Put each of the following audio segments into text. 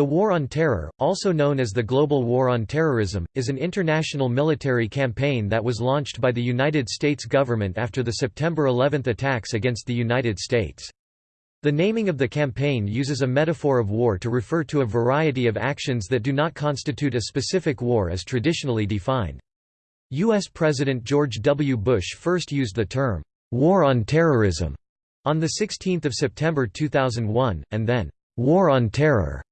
The War on Terror, also known as the Global War on Terrorism, is an international military campaign that was launched by the United States government after the September 11 attacks against the United States. The naming of the campaign uses a metaphor of war to refer to a variety of actions that do not constitute a specific war as traditionally defined. U.S. President George W. Bush first used the term, "'War on Terrorism' on 16 September 2001, and then, "'War on Terror'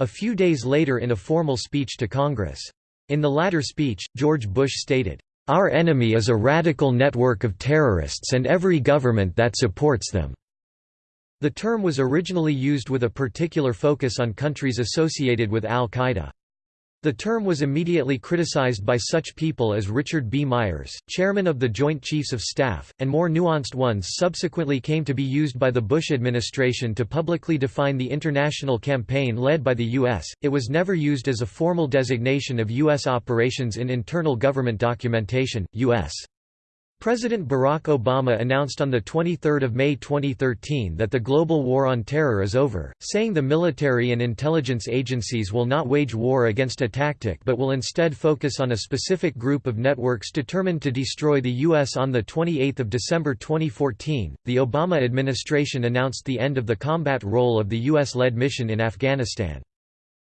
A few days later in a formal speech to Congress. In the latter speech, George Bush stated, "...our enemy is a radical network of terrorists and every government that supports them." The term was originally used with a particular focus on countries associated with al-Qaeda. The term was immediately criticized by such people as Richard B. Myers, chairman of the Joint Chiefs of Staff, and more nuanced ones subsequently came to be used by the Bush administration to publicly define the international campaign led by the U.S. It was never used as a formal designation of U.S. operations in internal government documentation. U.S. President Barack Obama announced on 23 May 2013 that the global war on terror is over, saying the military and intelligence agencies will not wage war against a tactic but will instead focus on a specific group of networks determined to destroy the U.S. On 28 December 2014, the Obama administration announced the end of the combat role of the U.S.-led mission in Afghanistan.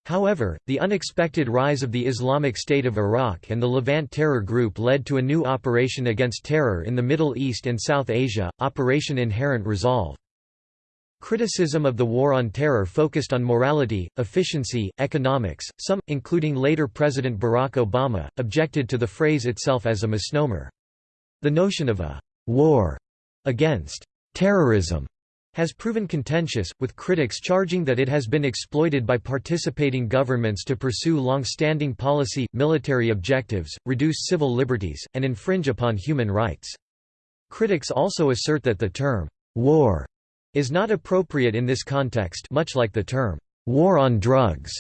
However, the unexpected rise of the Islamic State of Iraq and the Levant terror group led to a new operation against terror in the Middle East and South Asia, Operation Inherent Resolve. Criticism of the War on Terror focused on morality, efficiency, economics. Some, including later President Barack Obama, objected to the phrase itself as a misnomer. The notion of a war against terrorism has proven contentious, with critics charging that it has been exploited by participating governments to pursue long-standing policy, military objectives, reduce civil liberties, and infringe upon human rights. Critics also assert that the term, "'war' is not appropriate in this context much like the term, "'war on drugs'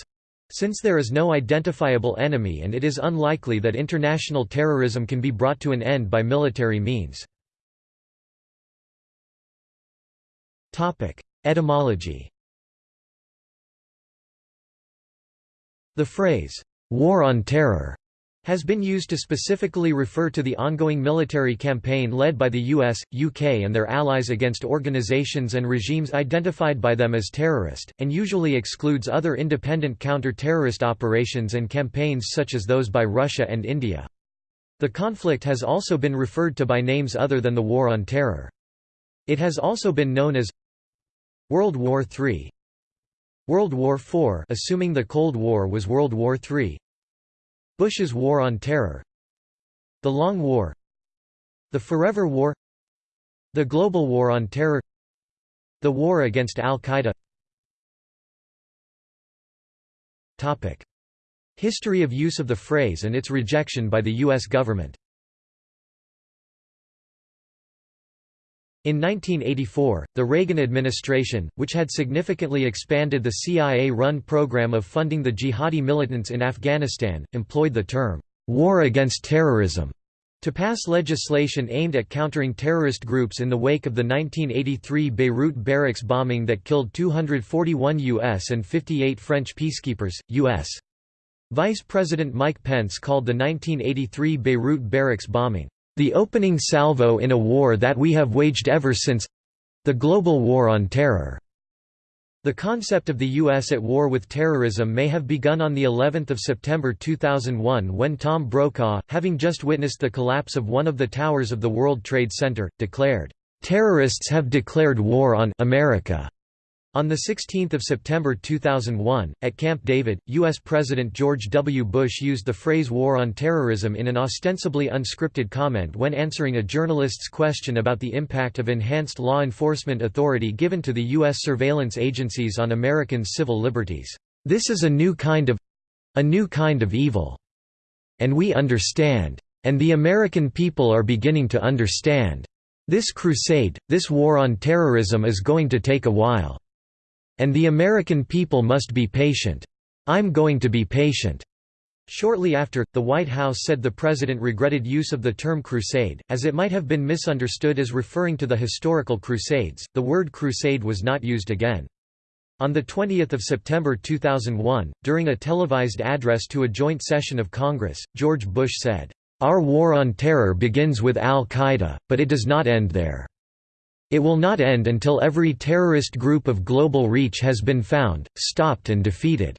since there is no identifiable enemy and it is unlikely that international terrorism can be brought to an end by military means. Etymology The phrase, "'War on Terror' has been used to specifically refer to the ongoing military campaign led by the US, UK and their allies against organizations and regimes identified by them as terrorist, and usually excludes other independent counter-terrorist operations and campaigns such as those by Russia and India. The conflict has also been referred to by names other than the War on Terror. It has also been known as World War III World War IV assuming the Cold War was World War III Bush's War on Terror. The Long War. The Forever War. The Global War on Terror. The War against Al-Qaeda. History of use of the phrase and its rejection by the U.S. government In 1984, the Reagan administration, which had significantly expanded the CIA-run program of funding the jihadi militants in Afghanistan, employed the term, "'war against terrorism' to pass legislation aimed at countering terrorist groups in the wake of the 1983 Beirut barracks bombing that killed 241 U.S. and 58 French peacekeepers. U.S. Vice President Mike Pence called the 1983 Beirut barracks bombing, the opening salvo in a war that we have waged ever since—the global war on terror. The concept of the U.S. at war with terrorism may have begun on the 11th of September 2001 when Tom Brokaw, having just witnessed the collapse of one of the towers of the World Trade Center, declared, "Terrorists have declared war on America." On 16 September 2001, at Camp David, U.S. President George W. Bush used the phrase war on terrorism in an ostensibly unscripted comment when answering a journalist's question about the impact of enhanced law enforcement authority given to the U.S. surveillance agencies on Americans' civil liberties. This is a new kind of—a new kind of evil. And we understand. And the American people are beginning to understand. This crusade, this war on terrorism is going to take a while. And the American people must be patient. I'm going to be patient." Shortly after, the White House said the president regretted use of the term crusade, as it might have been misunderstood as referring to the historical Crusades. The word crusade was not used again. On 20 September 2001, during a televised address to a joint session of Congress, George Bush said, "...our war on terror begins with al-Qaeda, but it does not end there. It will not end until every terrorist group of global reach has been found, stopped and defeated."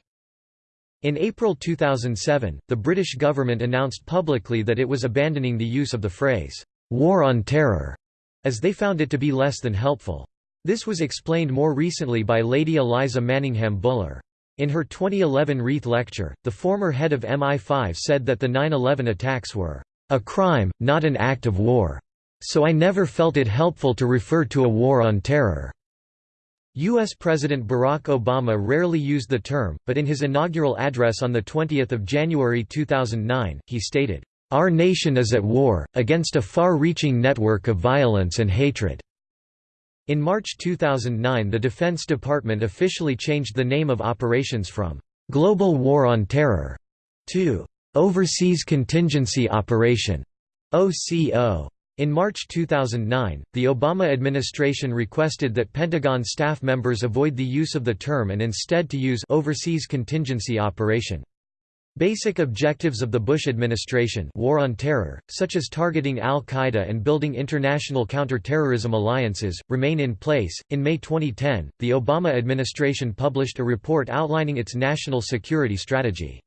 In April 2007, the British government announced publicly that it was abandoning the use of the phrase, "'war on terror' as they found it to be less than helpful. This was explained more recently by Lady Eliza Manningham Buller. In her 2011 Reith lecture, the former head of MI5 said that the 9-11 attacks were, "...a crime, not an act of war. So I never felt it helpful to refer to a war on terror." U.S. President Barack Obama rarely used the term, but in his inaugural address on 20 January 2009, he stated, "...our nation is at war, against a far-reaching network of violence and hatred." In March 2009 the Defense Department officially changed the name of operations from "...global war on terror", to "...overseas contingency operation", OCO. In March 2009, the Obama administration requested that Pentagon staff members avoid the use of the term and instead to use overseas contingency operation. Basic objectives of the Bush administration war on terror, such as targeting al-Qaeda and building international counterterrorism alliances, remain in place. In May 2010, the Obama administration published a report outlining its national security strategy.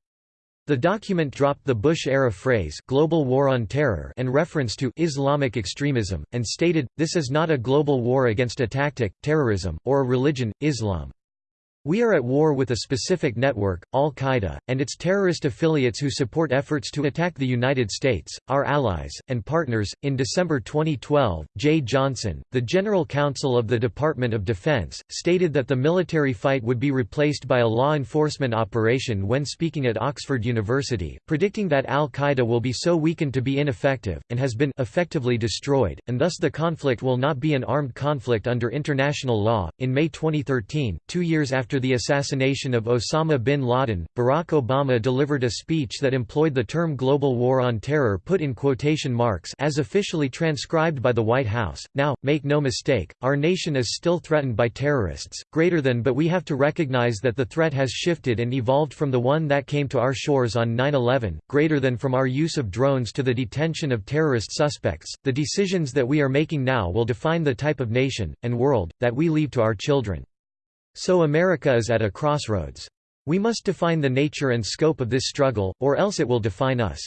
The document dropped the Bush-era phrase global war on terror and reference to Islamic extremism, and stated, this is not a global war against a tactic, terrorism, or a religion, Islam. We are at war with a specific network, al-Qaeda, and its terrorist affiliates who support efforts to attack the United States, our allies, and partners. In December 2012, Jeh Johnson, the General Counsel of the Department of Defense, stated that the military fight would be replaced by a law enforcement operation when speaking at Oxford University, predicting that al-Qaeda will be so weakened to be ineffective, and has been effectively destroyed, and thus the conflict will not be an armed conflict under international law. In May 2013, two years after after the assassination of Osama bin Laden, Barack Obama delivered a speech that employed the term global war on terror put in quotation marks as officially transcribed by the White House. Now, make no mistake, our nation is still threatened by terrorists, greater than but we have to recognize that the threat has shifted and evolved from the one that came to our shores on 9-11, greater than from our use of drones to the detention of terrorist suspects. The decisions that we are making now will define the type of nation, and world, that we leave to our children. So America is at a crossroads. We must define the nature and scope of this struggle, or else it will define us.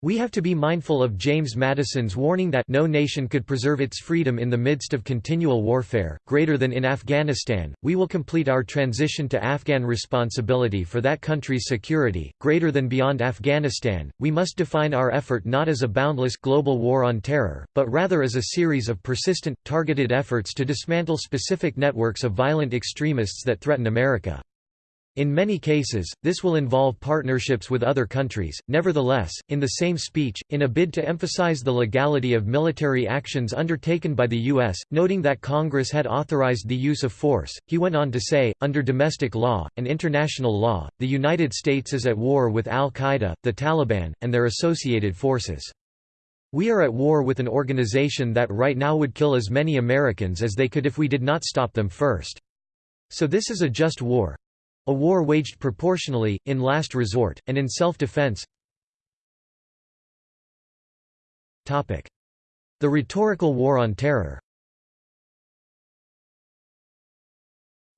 We have to be mindful of James Madison's warning that no nation could preserve its freedom in the midst of continual warfare, greater than in Afghanistan. We will complete our transition to Afghan responsibility for that country's security, greater than beyond Afghanistan. We must define our effort not as a boundless global war on terror, but rather as a series of persistent, targeted efforts to dismantle specific networks of violent extremists that threaten America. In many cases, this will involve partnerships with other countries. Nevertheless, in the same speech, in a bid to emphasize the legality of military actions undertaken by the U.S., noting that Congress had authorized the use of force, he went on to say, under domestic law, and international law, the United States is at war with al-Qaeda, the Taliban, and their associated forces. We are at war with an organization that right now would kill as many Americans as they could if we did not stop them first. So this is a just war. A war waged proportionally, in last resort, and in self-defense. The rhetorical war on terror.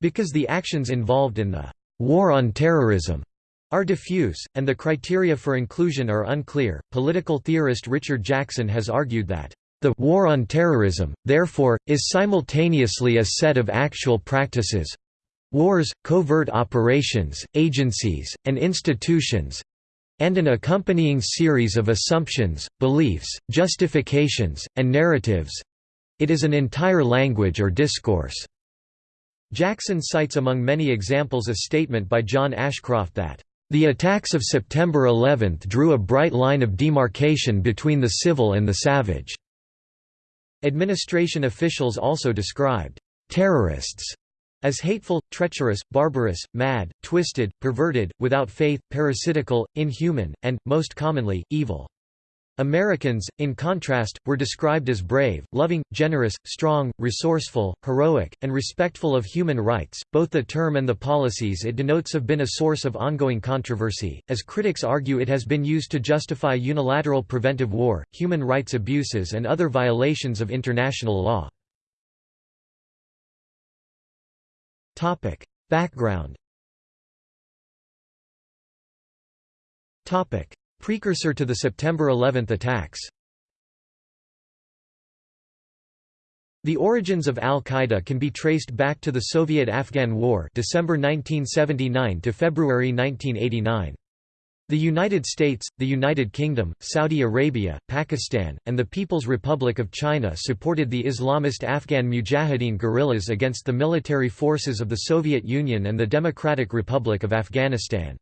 Because the actions involved in the «war on terrorism» are diffuse, and the criteria for inclusion are unclear, political theorist Richard Jackson has argued that the «war on terrorism», therefore, is simultaneously a set of actual practices, wars, covert operations, agencies, and institutions and an accompanying series of assumptions, beliefs, justifications, and narratives it is an entire language or discourse. Jackson cites among many examples a statement by John Ashcroft that, "...the attacks of September 11 drew a bright line of demarcation between the civil and the savage." Administration officials also described, "...terrorists," as hateful, treacherous, barbarous, mad, twisted, perverted, without faith, parasitical, inhuman, and, most commonly, evil. Americans, in contrast, were described as brave, loving, generous, strong, resourceful, heroic, and respectful of human rights. Both the term and the policies it denotes have been a source of ongoing controversy, as critics argue it has been used to justify unilateral preventive war, human rights abuses, and other violations of international law. Topic: Background. Topic: Precursor to the September 11 attacks The origins of al-Qaeda can be traced back to the Soviet-Afghan War December 1979 to February 1989. The United States, the United Kingdom, Saudi Arabia, Pakistan, and the People's Republic of China supported the Islamist Afghan Mujahideen guerrillas against the military forces of the Soviet Union and the Democratic Republic of Afghanistan.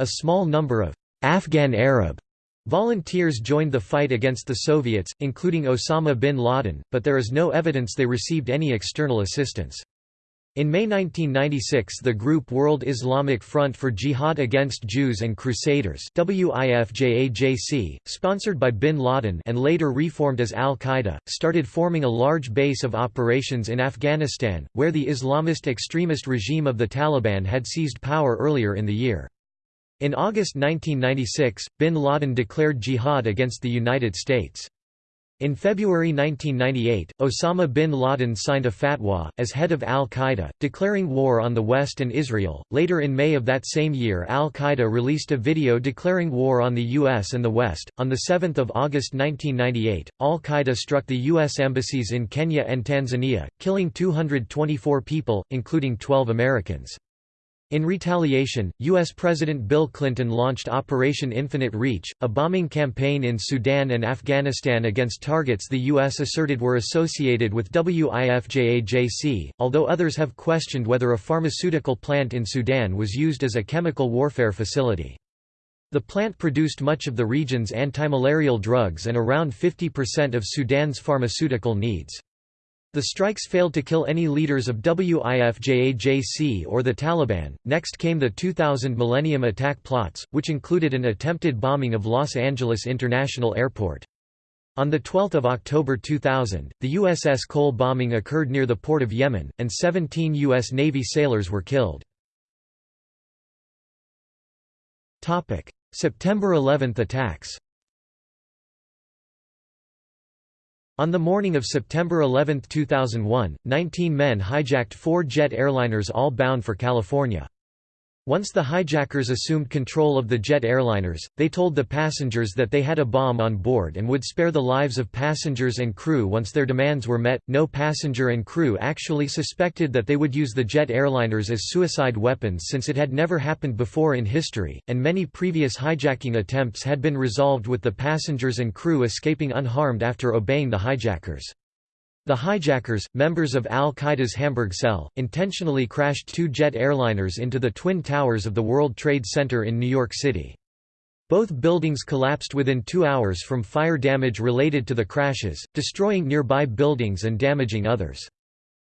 A small number of Afghan Arab volunteers joined the fight against the Soviets, including Osama bin Laden, but there is no evidence they received any external assistance. In May 1996 the group World Islamic Front for Jihad Against Jews and Crusaders sponsored by bin Laden and later reformed as al-Qaeda, started forming a large base of operations in Afghanistan, where the Islamist extremist regime of the Taliban had seized power earlier in the year. In August 1996, bin Laden declared jihad against the United States. In February 1998, Osama bin Laden signed a fatwa, as head of al-Qaeda, declaring war on the West and Israel. Later in May of that same year al-Qaeda released a video declaring war on the U.S. and the West. On 7 August 1998, al-Qaeda struck the U.S. embassies in Kenya and Tanzania, killing 224 people, including 12 Americans. In retaliation, U.S. President Bill Clinton launched Operation Infinite Reach, a bombing campaign in Sudan and Afghanistan against targets the U.S. asserted were associated with WIFJAJC, although others have questioned whether a pharmaceutical plant in Sudan was used as a chemical warfare facility. The plant produced much of the region's antimalarial drugs and around 50% of Sudan's pharmaceutical needs. The strikes failed to kill any leaders of WIFJAJC or the Taliban. Next came the 2000 Millennium Attack plots, which included an attempted bombing of Los Angeles International Airport. On 12 October 2000, the USS Cole bombing occurred near the port of Yemen, and 17 U.S. Navy sailors were killed. September 11 attacks On the morning of September 11, 2001, 19 men hijacked four jet airliners all bound for California. Once the hijackers assumed control of the jet airliners, they told the passengers that they had a bomb on board and would spare the lives of passengers and crew once their demands were met. No passenger and crew actually suspected that they would use the jet airliners as suicide weapons since it had never happened before in history, and many previous hijacking attempts had been resolved with the passengers and crew escaping unharmed after obeying the hijackers. The hijackers, members of al-Qaeda's Hamburg cell, intentionally crashed two jet airliners into the Twin Towers of the World Trade Center in New York City. Both buildings collapsed within two hours from fire damage related to the crashes, destroying nearby buildings and damaging others.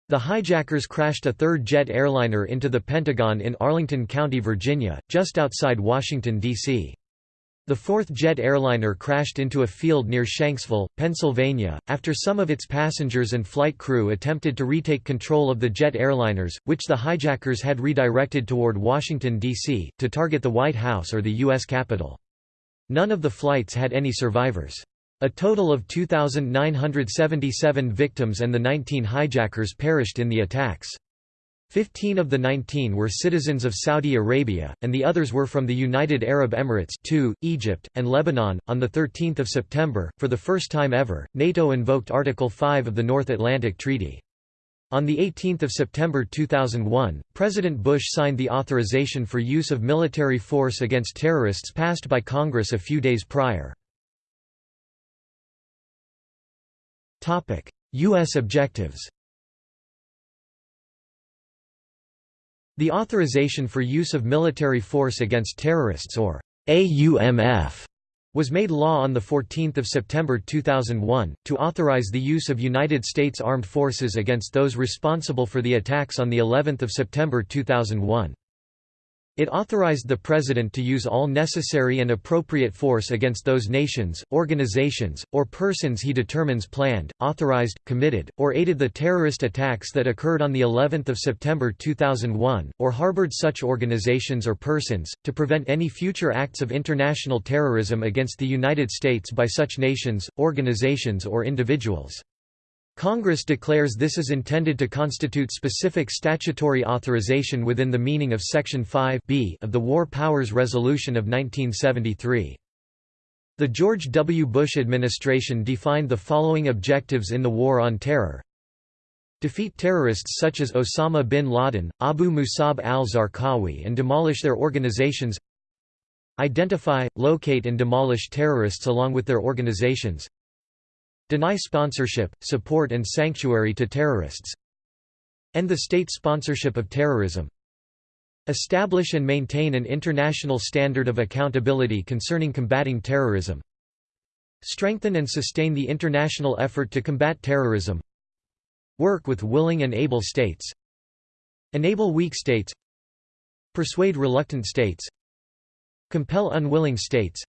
The hijackers crashed a third jet airliner into the Pentagon in Arlington County, Virginia, just outside Washington, D.C. The fourth jet airliner crashed into a field near Shanksville, Pennsylvania, after some of its passengers and flight crew attempted to retake control of the jet airliners, which the hijackers had redirected toward Washington, D.C., to target the White House or the U.S. Capitol. None of the flights had any survivors. A total of 2,977 victims and the 19 hijackers perished in the attacks. Fifteen of the nineteen were citizens of Saudi Arabia, and the others were from the United Arab Emirates 2, Egypt, and Lebanon. On 13 September, for the first time ever, NATO invoked Article 5 of the North Atlantic Treaty. On 18 September 2001, President Bush signed the authorization for use of military force against terrorists passed by Congress a few days prior. U.S. objectives The Authorization for Use of Military Force Against Terrorists or AUMF was made law on 14 September 2001, to authorize the use of United States Armed Forces against those responsible for the attacks on of September 2001. It authorized the President to use all necessary and appropriate force against those nations, organizations, or persons he determines planned, authorized, committed, or aided the terrorist attacks that occurred on of September 2001, or harbored such organizations or persons, to prevent any future acts of international terrorism against the United States by such nations, organizations or individuals. Congress declares this is intended to constitute specific statutory authorization within the meaning of Section 5 b of the War Powers Resolution of 1973. The George W. Bush administration defined the following objectives in the War on Terror. Defeat terrorists such as Osama bin Laden, Abu Musab al-Zarqawi and demolish their organizations Identify, locate and demolish terrorists along with their organizations Deny sponsorship, support and sanctuary to terrorists End the state sponsorship of terrorism. Establish and maintain an international standard of accountability concerning combating terrorism. Strengthen and sustain the international effort to combat terrorism. Work with willing and able states. Enable weak states. Persuade reluctant states. Compel unwilling states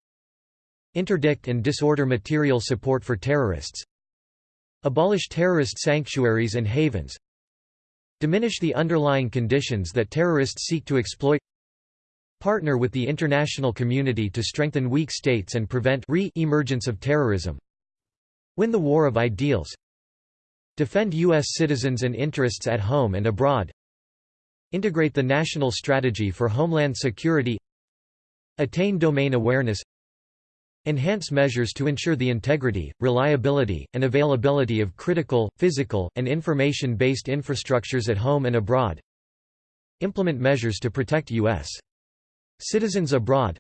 Interdict and disorder material support for terrorists Abolish terrorist sanctuaries and havens Diminish the underlying conditions that terrorists seek to exploit Partner with the international community to strengthen weak states and prevent re-emergence of terrorism Win the war of ideals Defend U.S. citizens and interests at home and abroad Integrate the national strategy for homeland security Attain domain awareness Enhance measures to ensure the integrity, reliability, and availability of critical, physical, and information-based infrastructures at home and abroad. Implement measures to protect U.S. citizens abroad.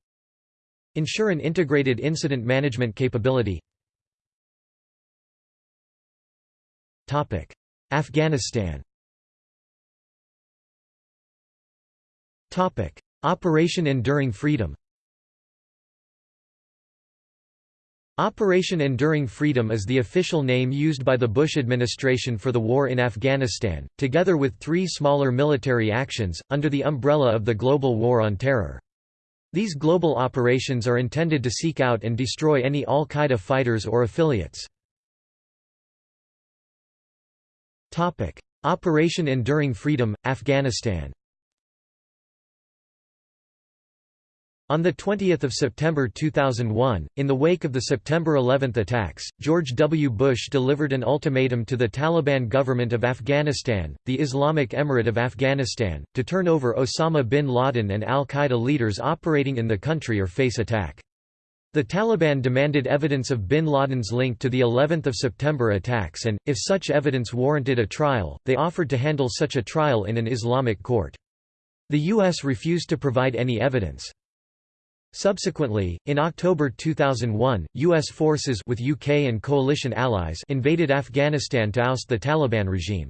Ensure an integrated incident management capability. Afghanistan Operation Enduring Freedom Operation Enduring Freedom is the official name used by the Bush administration for the war in Afghanistan, together with three smaller military actions, under the umbrella of the global war on terror. These global operations are intended to seek out and destroy any al-Qaeda fighters or affiliates. Operation Enduring Freedom, Afghanistan On 20 September 2001, in the wake of the September 11 attacks, George W. Bush delivered an ultimatum to the Taliban government of Afghanistan, the Islamic Emirate of Afghanistan, to turn over Osama bin Laden and al-Qaeda leaders operating in the country or face attack. The Taliban demanded evidence of bin Laden's link to the 11th of September attacks and, if such evidence warranted a trial, they offered to handle such a trial in an Islamic court. The U.S. refused to provide any evidence. Subsequently, in October 2001, U.S. forces with UK and coalition allies invaded Afghanistan to oust the Taliban regime.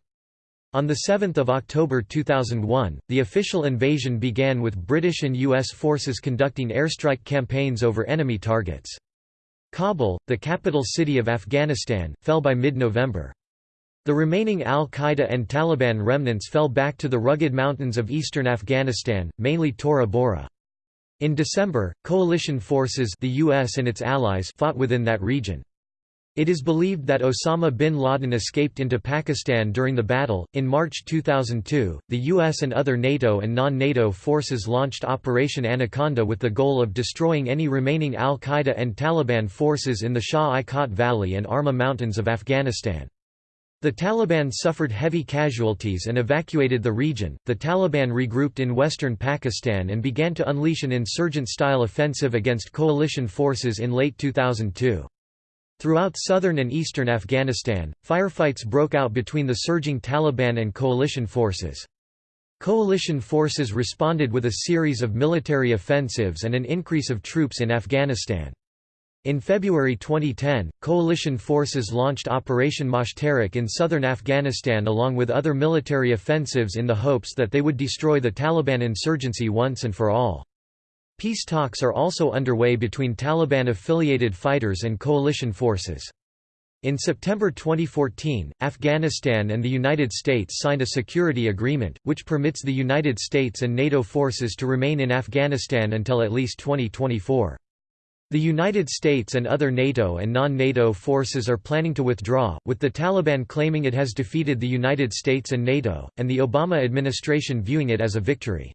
On 7 October 2001, the official invasion began with British and U.S. forces conducting airstrike campaigns over enemy targets. Kabul, the capital city of Afghanistan, fell by mid-November. The remaining al-Qaeda and Taliban remnants fell back to the rugged mountains of eastern Afghanistan, mainly Tora Bora. In December, coalition forces the US and its allies fought within that region. It is believed that Osama bin Laden escaped into Pakistan during the battle. In March 2002, the US and other NATO and non NATO forces launched Operation Anaconda with the goal of destroying any remaining al Qaeda and Taliban forces in the Shah-i-Kot Valley and Arma Mountains of Afghanistan. The Taliban suffered heavy casualties and evacuated the region. The Taliban regrouped in western Pakistan and began to unleash an insurgent style offensive against coalition forces in late 2002. Throughout southern and eastern Afghanistan, firefights broke out between the surging Taliban and coalition forces. Coalition forces responded with a series of military offensives and an increase of troops in Afghanistan. In February 2010, coalition forces launched Operation Moshtarak in southern Afghanistan along with other military offensives in the hopes that they would destroy the Taliban insurgency once and for all. Peace talks are also underway between Taliban-affiliated fighters and coalition forces. In September 2014, Afghanistan and the United States signed a security agreement, which permits the United States and NATO forces to remain in Afghanistan until at least 2024. The United States and other NATO and non-NATO forces are planning to withdraw, with the Taliban claiming it has defeated the United States and NATO, and the Obama administration viewing it as a victory.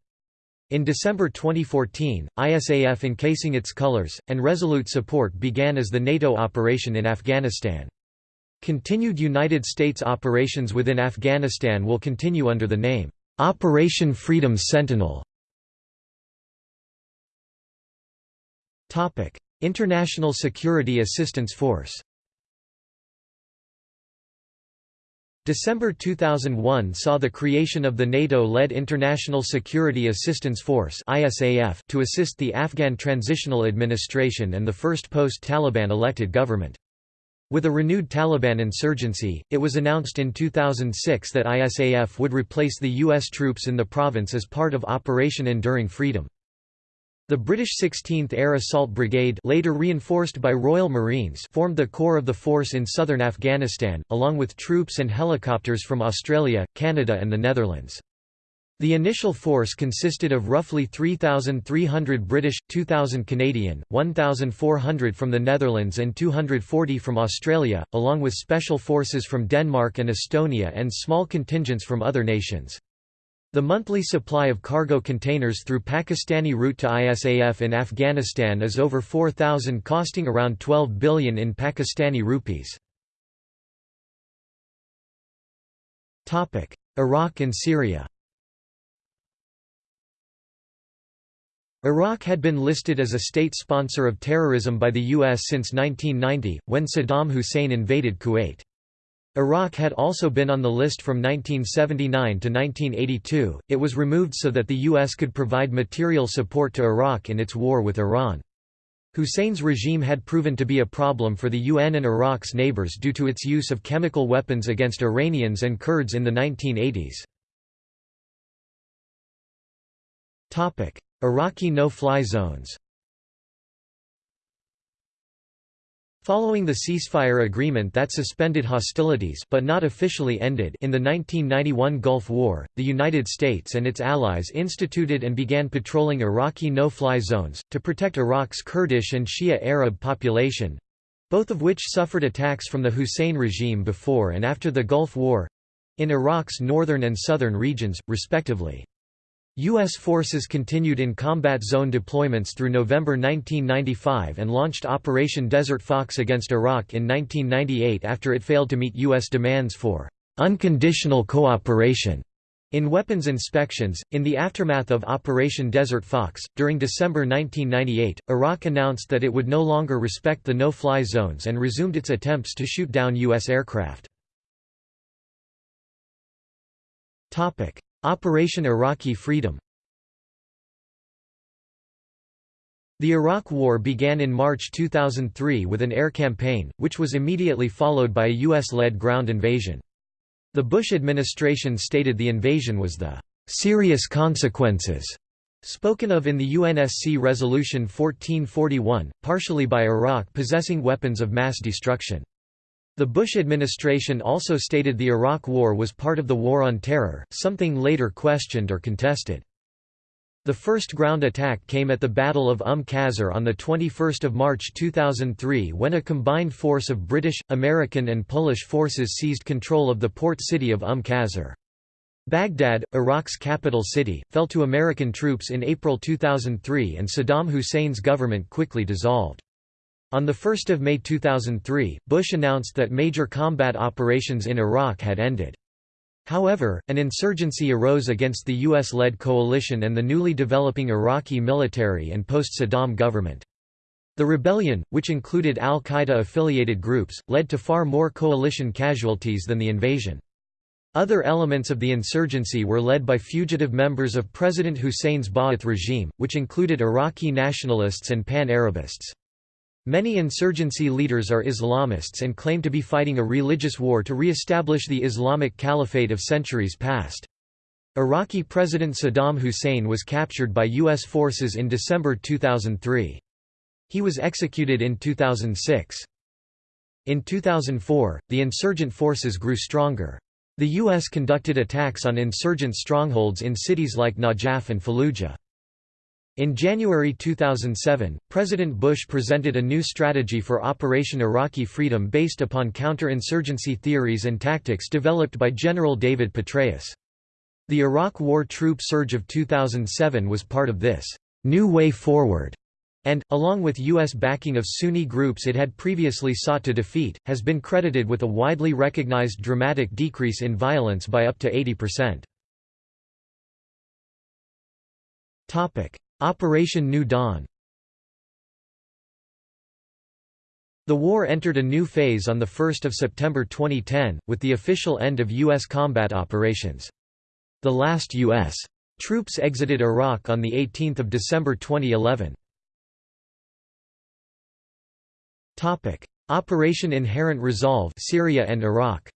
In December 2014, ISAF encasing its colors, and resolute support began as the NATO operation in Afghanistan. Continued United States operations within Afghanistan will continue under the name, Operation Freedom Sentinel. International Security Assistance Force December 2001 saw the creation of the NATO-led International Security Assistance Force (ISAF) to assist the Afghan Transitional Administration and the first post-Taliban elected government. With a renewed Taliban insurgency, it was announced in 2006 that ISAF would replace the U.S. troops in the province as part of Operation Enduring Freedom. The British 16th Air Assault Brigade later reinforced by Royal Marines formed the core of the force in southern Afghanistan, along with troops and helicopters from Australia, Canada and the Netherlands. The initial force consisted of roughly 3,300 British, 2,000 Canadian, 1,400 from the Netherlands and 240 from Australia, along with special forces from Denmark and Estonia and small contingents from other nations. The monthly supply of cargo containers through Pakistani route to ISAF in Afghanistan is over 4,000 costing around 12 billion in Pakistani rupees. Iraq and Syria Iraq had been listed as a state sponsor of terrorism by the U.S. since 1990, when Saddam Hussein invaded Kuwait. Iraq had also been on the list from 1979 to 1982, it was removed so that the U.S. could provide material support to Iraq in its war with Iran. Hussein's regime had proven to be a problem for the UN and Iraq's neighbors due to its use of chemical weapons against Iranians and Kurds in the 1980s. Iraqi no-fly zones Following the ceasefire agreement that suspended hostilities but not officially ended in the 1991 Gulf War, the United States and its allies instituted and began patrolling Iraqi no-fly zones, to protect Iraq's Kurdish and Shia Arab population—both of which suffered attacks from the Hussein regime before and after the Gulf War—in Iraq's northern and southern regions, respectively. U.S. forces continued in combat zone deployments through November 1995 and launched Operation Desert Fox against Iraq in 1998 after it failed to meet U.S. demands for unconditional cooperation in weapons inspections. In the aftermath of Operation Desert Fox, during December 1998, Iraq announced that it would no longer respect the no fly zones and resumed its attempts to shoot down U.S. aircraft. Operation Iraqi Freedom The Iraq War began in March 2003 with an air campaign, which was immediately followed by a U.S.-led ground invasion. The Bush administration stated the invasion was the "...serious consequences." spoken of in the UNSC Resolution 1441, partially by Iraq possessing weapons of mass destruction. The Bush administration also stated the Iraq War was part of the War on Terror, something later questioned or contested. The first ground attack came at the Battle of Umm Qasr on 21 March 2003 when a combined force of British, American and Polish forces seized control of the port city of Umm Qasr. Baghdad, Iraq's capital city, fell to American troops in April 2003 and Saddam Hussein's government quickly dissolved. On 1 May 2003, Bush announced that major combat operations in Iraq had ended. However, an insurgency arose against the U.S.-led coalition and the newly developing Iraqi military and post-Saddam government. The rebellion, which included al-Qaeda-affiliated groups, led to far more coalition casualties than the invasion. Other elements of the insurgency were led by fugitive members of President Hussein's Ba'ath regime, which included Iraqi nationalists and pan-Arabists. Many insurgency leaders are Islamists and claim to be fighting a religious war to re-establish the Islamic Caliphate of centuries past. Iraqi President Saddam Hussein was captured by U.S. forces in December 2003. He was executed in 2006. In 2004, the insurgent forces grew stronger. The U.S. conducted attacks on insurgent strongholds in cities like Najaf and Fallujah. In January 2007, President Bush presented a new strategy for Operation Iraqi Freedom based upon counter-insurgency theories and tactics developed by General David Petraeus. The Iraq War troop surge of 2007 was part of this «new way forward» and, along with U.S. backing of Sunni groups it had previously sought to defeat, has been credited with a widely recognized dramatic decrease in violence by up to 80%. Operation New Dawn The war entered a new phase on 1 September 2010, with the official end of U.S. combat operations. The last U.S. troops exited Iraq on 18 December 2011. Operation Inherent Resolve Syria and Iraq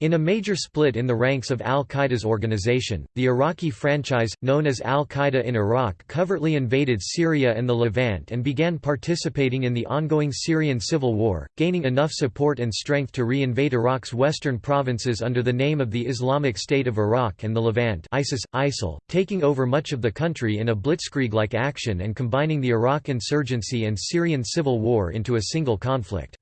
In a major split in the ranks of al-Qaeda's organization, the Iraqi franchise, known as al-Qaeda in Iraq covertly invaded Syria and the Levant and began participating in the ongoing Syrian civil war, gaining enough support and strength to re-invade Iraq's western provinces under the name of the Islamic State of Iraq and the Levant ISIS, ISIL, taking over much of the country in a blitzkrieg-like action and combining the Iraq insurgency and Syrian civil war into a single conflict.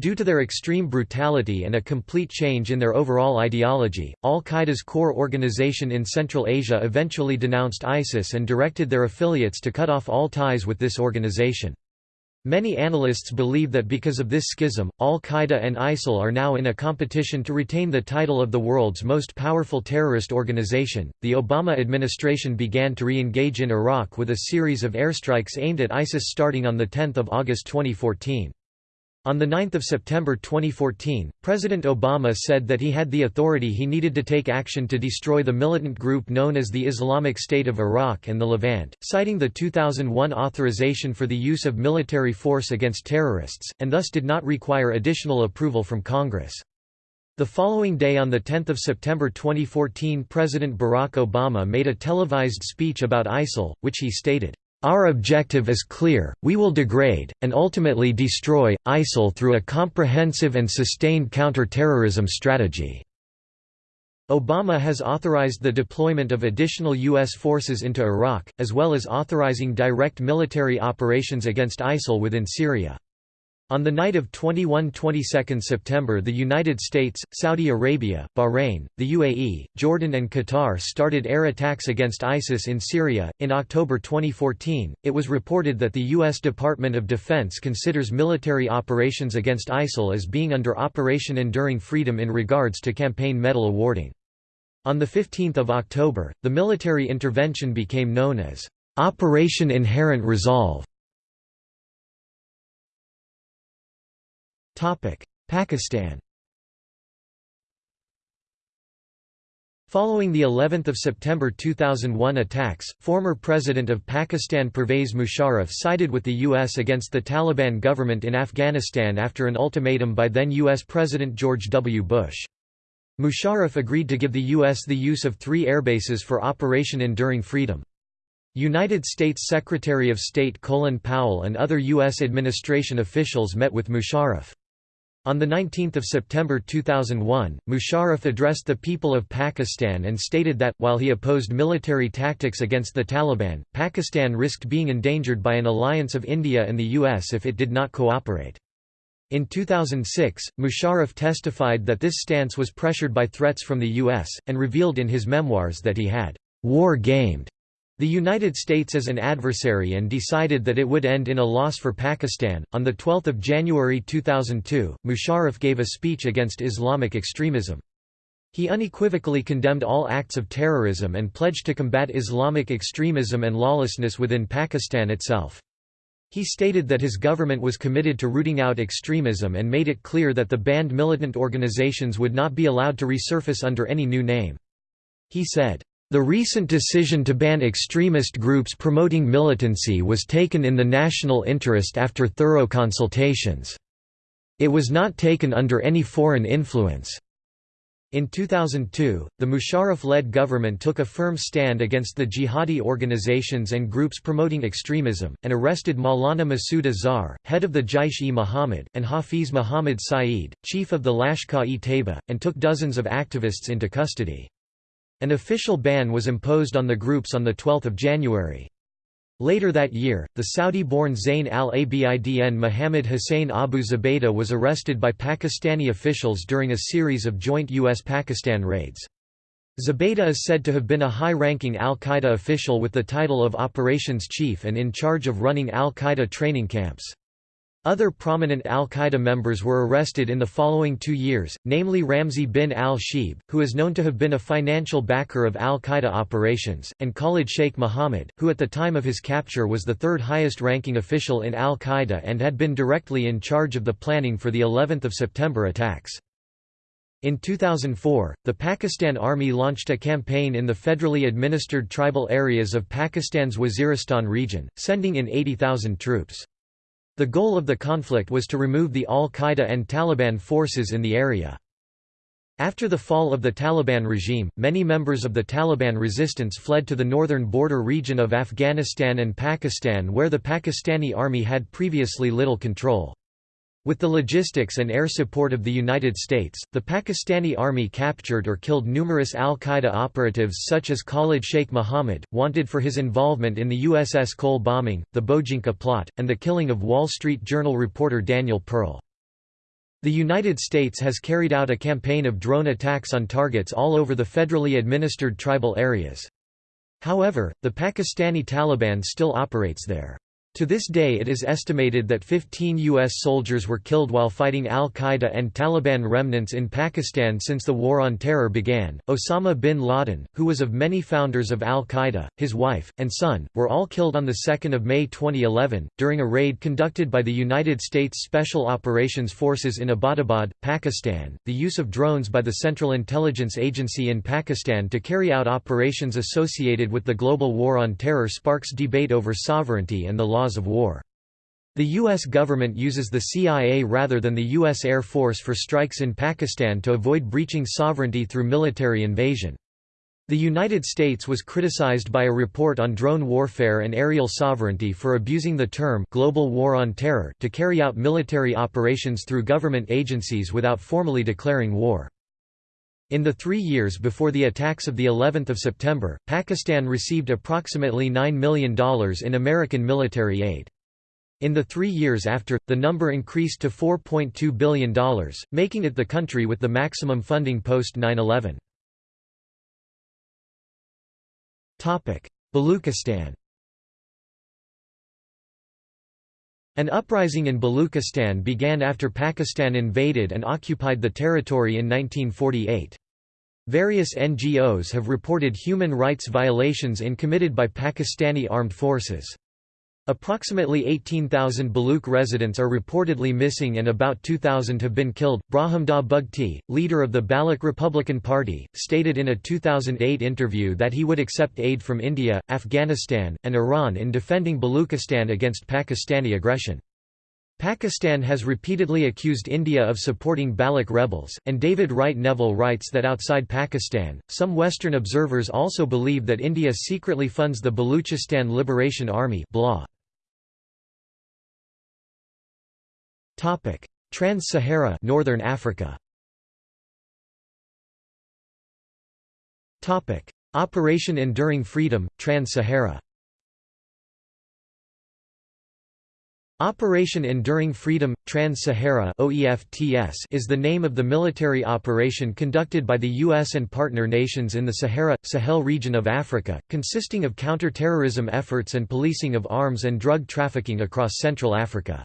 Due to their extreme brutality and a complete change in their overall ideology, al-Qaeda's core organization in Central Asia eventually denounced ISIS and directed their affiliates to cut off all ties with this organization. Many analysts believe that because of this schism, al-Qaeda and ISIL are now in a competition to retain the title of the world's most powerful terrorist organization. The Obama administration began to re-engage in Iraq with a series of airstrikes aimed at ISIS starting on 10 August 2014. On 9 September 2014, President Obama said that he had the authority he needed to take action to destroy the militant group known as the Islamic State of Iraq and the Levant, citing the 2001 authorization for the use of military force against terrorists, and thus did not require additional approval from Congress. The following day on 10 September 2014 President Barack Obama made a televised speech about ISIL, which he stated, our objective is clear, we will degrade, and ultimately destroy, ISIL through a comprehensive and sustained counter-terrorism strategy." Obama has authorized the deployment of additional U.S. forces into Iraq, as well as authorizing direct military operations against ISIL within Syria. On the night of 21–22 September the United States, Saudi Arabia, Bahrain, the UAE, Jordan and Qatar started air attacks against ISIS in Syria. In October 2014, it was reported that the U.S. Department of Defense considers military operations against ISIL as being under Operation Enduring Freedom in regards to campaign medal awarding. On 15 October, the military intervention became known as Operation Inherent Resolve. Pakistan Following the 11th of September 2001 attacks, former President of Pakistan Pervez Musharraf sided with the U.S. against the Taliban government in Afghanistan after an ultimatum by then U.S. President George W. Bush. Musharraf agreed to give the U.S. the use of three airbases for Operation Enduring Freedom. United States Secretary of State Colin Powell and other U.S. administration officials met with Musharraf. On 19 September 2001, Musharraf addressed the people of Pakistan and stated that, while he opposed military tactics against the Taliban, Pakistan risked being endangered by an alliance of India and the US if it did not cooperate. In 2006, Musharraf testified that this stance was pressured by threats from the US, and revealed in his memoirs that he had war-gamed the United States as an adversary and decided that it would end in a loss for Pakistan. On 12 January 2002, Musharraf gave a speech against Islamic extremism. He unequivocally condemned all acts of terrorism and pledged to combat Islamic extremism and lawlessness within Pakistan itself. He stated that his government was committed to rooting out extremism and made it clear that the banned militant organizations would not be allowed to resurface under any new name. He said, the recent decision to ban extremist groups promoting militancy was taken in the national interest after thorough consultations. It was not taken under any foreign influence. In 2002, the Musharraf-led government took a firm stand against the jihadi organizations and groups promoting extremism, and arrested Maulana Masood Azhar, head of the Jaish-e-Mohammed, and Hafiz Muhammad Saeed, chief of the Lashkar-e-Taiba, and took dozens of activists into custody. An official ban was imposed on the groups on 12 January. Later that year, the Saudi-born Zain al-Abidin Mohammed Hussein Abu Zubaydah was arrested by Pakistani officials during a series of joint U.S.-Pakistan raids. Zubaydah is said to have been a high-ranking al-Qaeda official with the title of Operations Chief and in charge of running al-Qaeda training camps. Other prominent al-Qaeda members were arrested in the following two years, namely Ramzi bin al-Shibh, who is known to have been a financial backer of al-Qaeda operations, and Khalid Sheikh Mohammed, who at the time of his capture was the third highest-ranking official in al-Qaeda and had been directly in charge of the planning for the 11th of September attacks. In 2004, the Pakistan Army launched a campaign in the federally administered tribal areas of Pakistan's Waziristan region, sending in 80,000 troops. The goal of the conflict was to remove the al-Qaeda and Taliban forces in the area. After the fall of the Taliban regime, many members of the Taliban resistance fled to the northern border region of Afghanistan and Pakistan where the Pakistani army had previously little control. With the logistics and air support of the United States, the Pakistani army captured or killed numerous al-Qaeda operatives such as Khalid Sheikh Mohammed, wanted for his involvement in the USS Cole bombing, the Bojinka plot, and the killing of Wall Street Journal reporter Daniel Pearl. The United States has carried out a campaign of drone attacks on targets all over the federally administered tribal areas. However, the Pakistani Taliban still operates there. To this day it is estimated that 15 U.S. soldiers were killed while fighting al-Qaeda and Taliban remnants in Pakistan since the War on Terror began. Osama bin Laden, who was of many founders of al-Qaeda, his wife, and son, were all killed on 2 May 2011, during a raid conducted by the United States Special Operations Forces in Abbottabad, Pakistan. The use of drones by the Central Intelligence Agency in Pakistan to carry out operations associated with the global war on terror sparks debate over sovereignty and the law of war. The U.S. government uses the CIA rather than the U.S. Air Force for strikes in Pakistan to avoid breaching sovereignty through military invasion. The United States was criticized by a report on drone warfare and aerial sovereignty for abusing the term «global war on terror» to carry out military operations through government agencies without formally declaring war. In the three years before the attacks of the 11th of September, Pakistan received approximately $9 million in American military aid. In the three years after, the number increased to $4.2 billion, making it the country with the maximum funding post 9-11. Baluchistan An uprising in Baluchistan began after Pakistan invaded and occupied the territory in 1948. Various NGOs have reported human rights violations in committed by Pakistani armed forces. Approximately 18,000 Baluch residents are reportedly missing and about 2,000 have been killed. Brahumdagh Bugti, leader of the Baloch Republican Party, stated in a 2008 interview that he would accept aid from India, Afghanistan, and Iran in defending Baluchistan against Pakistani aggression. Pakistan has repeatedly accused India of supporting Baloch rebels, and David Wright Neville writes that outside Pakistan, some Western observers also believe that India secretly funds the Baluchistan Liberation Army Trans-Sahara Northern Africa. Operation Enduring Freedom Trans-Sahara. Operation Enduring Freedom Trans-Sahara is the name of the military operation conducted by the US and partner nations in the Sahara Sahel region of Africa, consisting of counter-terrorism efforts and policing of arms and drug trafficking across Central Africa.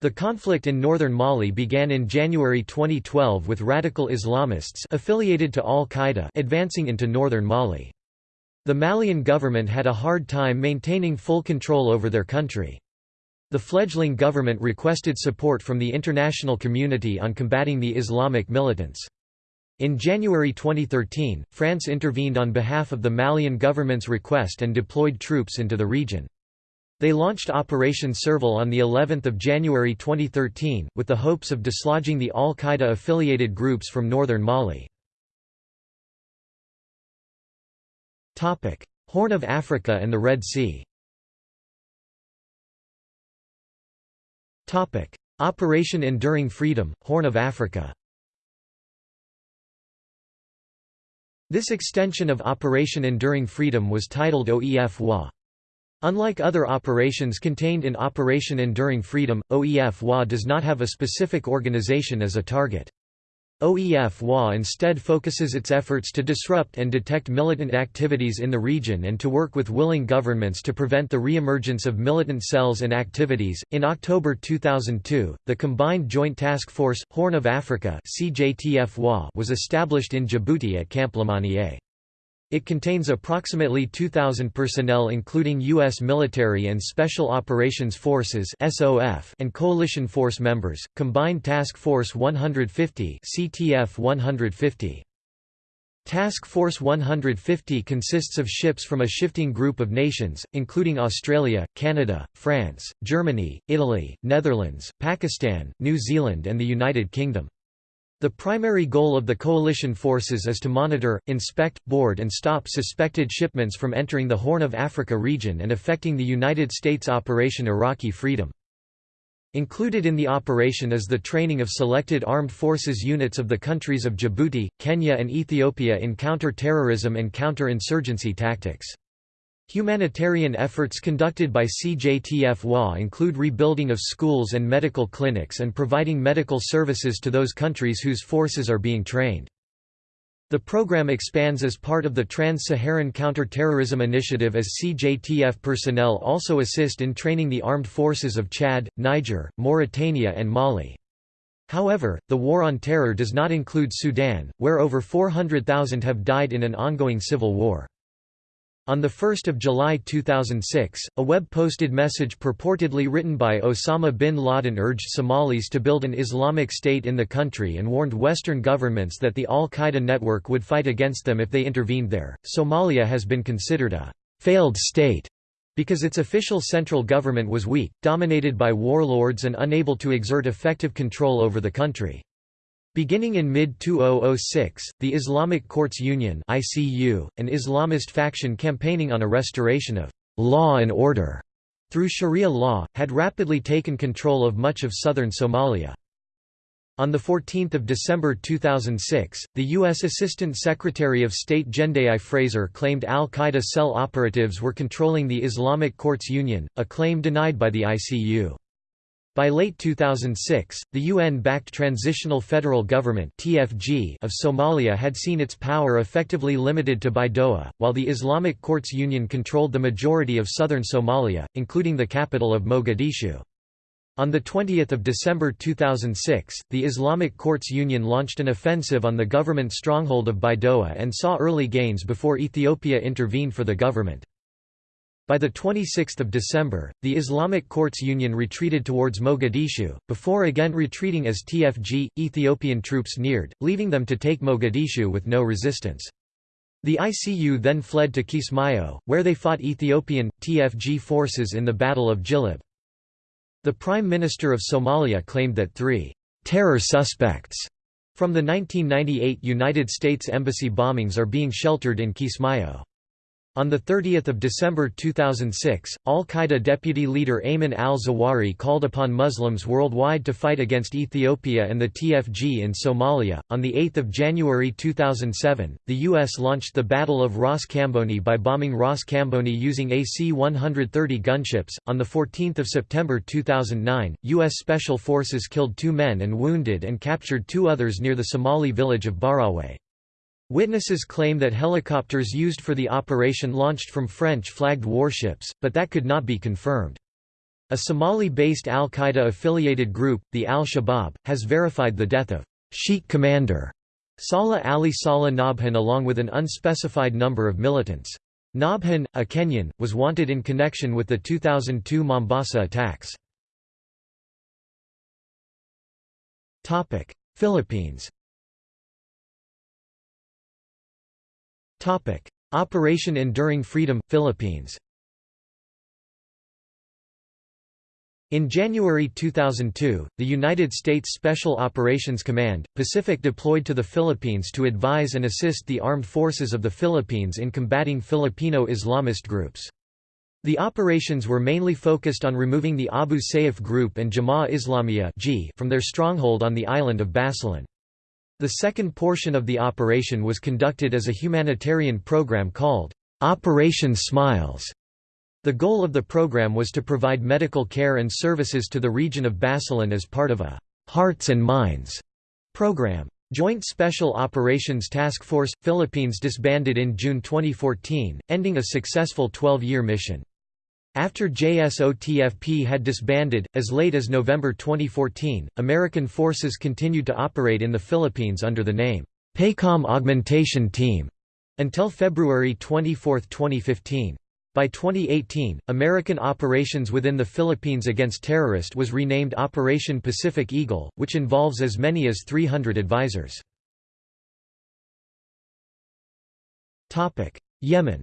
The conflict in northern Mali began in January 2012 with radical Islamists affiliated to al-Qaeda advancing into northern Mali. The Malian government had a hard time maintaining full control over their country. The fledgling government requested support from the international community on combating the Islamic militants. In January 2013, France intervened on behalf of the Malian government's request and deployed troops into the region. They launched Operation Serval on the 11th of January 2013, with the hopes of dislodging the al-Qaeda affiliated groups from northern Mali. Horn of Africa and the Red Sea Operation Enduring Freedom, Horn of Africa This extension of Operation Enduring Freedom was titled OEF-HOA. Unlike other operations contained in Operation Enduring Freedom, OEF-HOA does not have a specific organization as a target. OEF-HOA instead focuses its efforts to disrupt and detect militant activities in the region and to work with willing governments to prevent the re-emergence of militant cells and activities. In October 2002, the Combined Joint Task Force Horn of Africa (CJTF-HOA) was established in Djibouti at Camp Lemonnier. It contains approximately 2,000 personnel including U.S. military and Special Operations Forces and Coalition Force members, Combined Task Force 150 CTF 150. Task Force 150 consists of ships from a shifting group of nations, including Australia, Canada, France, Germany, Italy, Netherlands, Pakistan, New Zealand and the United Kingdom. The primary goal of the coalition forces is to monitor, inspect, board and stop suspected shipments from entering the Horn of Africa region and affecting the United States Operation Iraqi Freedom. Included in the operation is the training of selected armed forces units of the countries of Djibouti, Kenya and Ethiopia in counter-terrorism and counter-insurgency tactics. Humanitarian efforts conducted by CJTF-HOA include rebuilding of schools and medical clinics and providing medical services to those countries whose forces are being trained. The program expands as part of the Trans-Saharan Counterterrorism Initiative as CJTF personnel also assist in training the armed forces of Chad, Niger, Mauritania and Mali. However, the War on Terror does not include Sudan, where over 400,000 have died in an ongoing civil war. On 1 July 2006, a web-posted message purportedly written by Osama bin Laden urged Somalis to build an Islamic State in the country and warned Western governments that the al-Qaeda network would fight against them if they intervened there. Somalia has been considered a failed state because its official central government was weak, dominated by warlords and unable to exert effective control over the country. Beginning in mid-2006, the Islamic Courts Union (ICU), an Islamist faction campaigning on a restoration of law and order through Sharia law, had rapidly taken control of much of southern Somalia. On 14 December 2006, the U.S. Assistant Secretary of State Jendayi Frazer claimed al-Qaeda cell operatives were controlling the Islamic Courts Union, a claim denied by the ICU. By late 2006, the UN-backed Transitional Federal Government (TFG) of Somalia had seen its power effectively limited to Baidoa, while the Islamic Courts Union controlled the majority of southern Somalia, including the capital of Mogadishu. On 20 December 2006, the Islamic Courts Union launched an offensive on the government stronghold of Baidoa and saw early gains before Ethiopia intervened for the government. By 26 December, the Islamic Courts Union retreated towards Mogadishu, before again retreating as TFG, Ethiopian troops neared, leaving them to take Mogadishu with no resistance. The ICU then fled to Kismayo, where they fought Ethiopian, TFG forces in the Battle of Jilib. The Prime Minister of Somalia claimed that three «terror suspects» from the 1998 United States Embassy bombings are being sheltered in Kismayo. On 30 December 2006, al-Qaeda deputy leader Ayman al-Zawahiri called upon Muslims worldwide to fight against Ethiopia and the TFG in Somalia. On 8 January 2007, the U.S. launched the Battle of Ras Kamboni by bombing Ras Kamboni using AC-130 gunships. On 14 September 2009, U.S. Special Forces killed two men and wounded and captured two others near the Somali village of Barawe. Witnesses claim that helicopters used for the operation launched from French-flagged warships, but that could not be confirmed. A Somali-based al-Qaeda-affiliated group, the Al-Shabaab, has verified the death of Sheikh commander Salah Ali Salah Nabhan along with an unspecified number of militants. Nabhan, a Kenyan, was wanted in connection with the 2002 Mombasa attacks. Philippines Operation Enduring Freedom – Philippines In January 2002, the United States Special Operations Command, Pacific deployed to the Philippines to advise and assist the armed forces of the Philippines in combating Filipino Islamist groups. The operations were mainly focused on removing the Abu Sayyaf group and Jama'a Islamiyah from their stronghold on the island of Basilan. The second portion of the operation was conducted as a humanitarian program called Operation Smiles. The goal of the program was to provide medical care and services to the region of Basilan as part of a Hearts and Minds program. Joint Special Operations Task Force – Philippines disbanded in June 2014, ending a successful 12-year mission. After JSOTFP had disbanded, as late as November 2014, American forces continued to operate in the Philippines under the name, PACOM Augmentation Team, until February 24, 2015. By 2018, American operations within the Philippines against terrorist was renamed Operation Pacific Eagle, which involves as many as 300 advisors. Yemen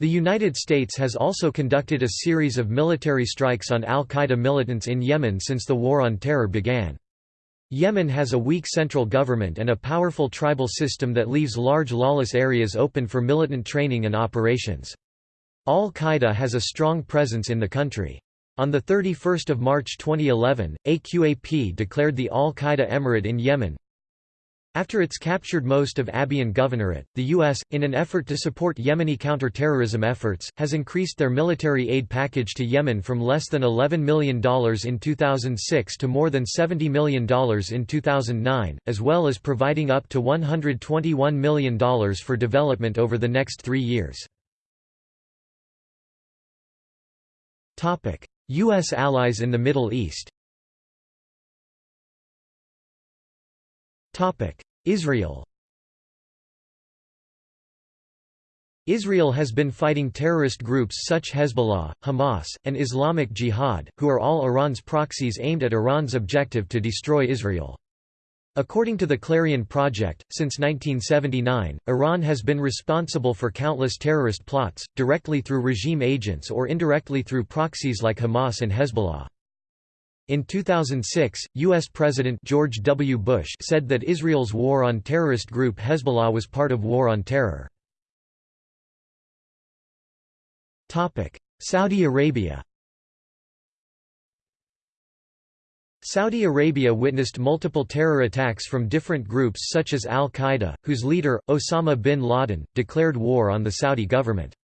The United States has also conducted a series of military strikes on al-Qaeda militants in Yemen since the War on Terror began. Yemen has a weak central government and a powerful tribal system that leaves large lawless areas open for militant training and operations. Al-Qaeda has a strong presence in the country. On 31 March 2011, AQAP declared the Al-Qaeda Emirate in Yemen, after it's captured most of Abyan Governorate, the U.S., in an effort to support Yemeni counter-terrorism efforts, has increased their military aid package to Yemen from less than $11 million in 2006 to more than $70 million in 2009, as well as providing up to $121 million for development over the next three years. U.S. allies in the Middle East Israel Israel has been fighting terrorist groups such Hezbollah, Hamas, and Islamic Jihad, who are all Iran's proxies aimed at Iran's objective to destroy Israel. According to the Clarion Project, since 1979, Iran has been responsible for countless terrorist plots, directly through regime agents or indirectly through proxies like Hamas and Hezbollah. In 2006, U.S. President George W. Bush said that Israel's war on terrorist group Hezbollah was part of War on Terror. Saudi Arabia Saudi Arabia witnessed multiple terror attacks from different groups such as al-Qaeda, whose leader, Osama bin Laden, declared war on the Saudi government.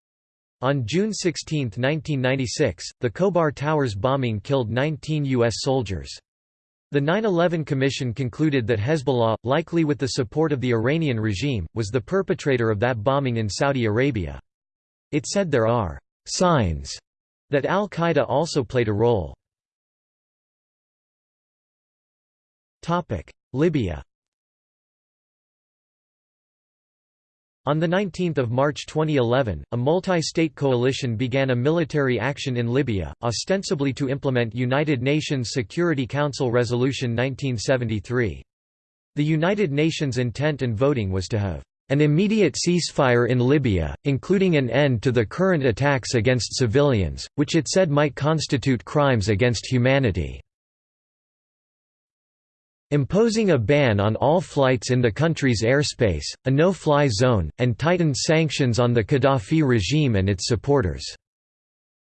On June 16, 1996, the Khobar Towers bombing killed 19 U.S. soldiers. The 9-11 Commission concluded that Hezbollah, likely with the support of the Iranian regime, was the perpetrator of that bombing in Saudi Arabia. It said there are «signs» that al-Qaeda also played a role. Libya On 19 March 2011, a multi-state coalition began a military action in Libya, ostensibly to implement United Nations Security Council Resolution 1973. The United Nations intent and voting was to have an immediate ceasefire in Libya, including an end to the current attacks against civilians, which it said might constitute crimes against humanity imposing a ban on all flights in the country's airspace, a no-fly zone, and tightened sanctions on the Gaddafi regime and its supporters.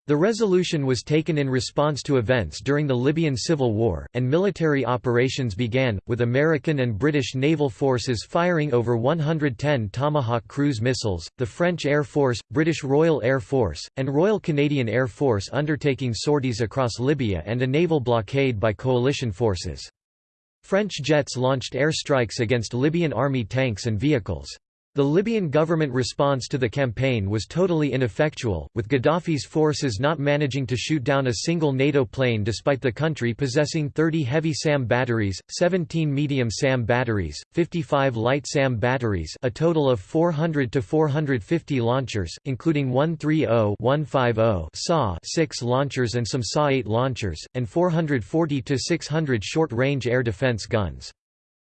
The resolution was taken in response to events during the Libyan civil war, and military operations began, with American and British naval forces firing over 110 Tomahawk cruise missiles, the French Air Force, British Royal Air Force, and Royal Canadian Air Force undertaking sorties across Libya and a naval blockade by coalition forces. French jets launched airstrikes against Libyan army tanks and vehicles. The Libyan government response to the campaign was totally ineffectual, with Gaddafi's forces not managing to shoot down a single NATO plane despite the country possessing 30 heavy SAM batteries, 17 medium SAM batteries, 55 light SAM batteries a total of 400 to 450 launchers, including 130-150 SA 6 launchers and some SA-8 launchers, and 440 to 600 short-range air defense guns.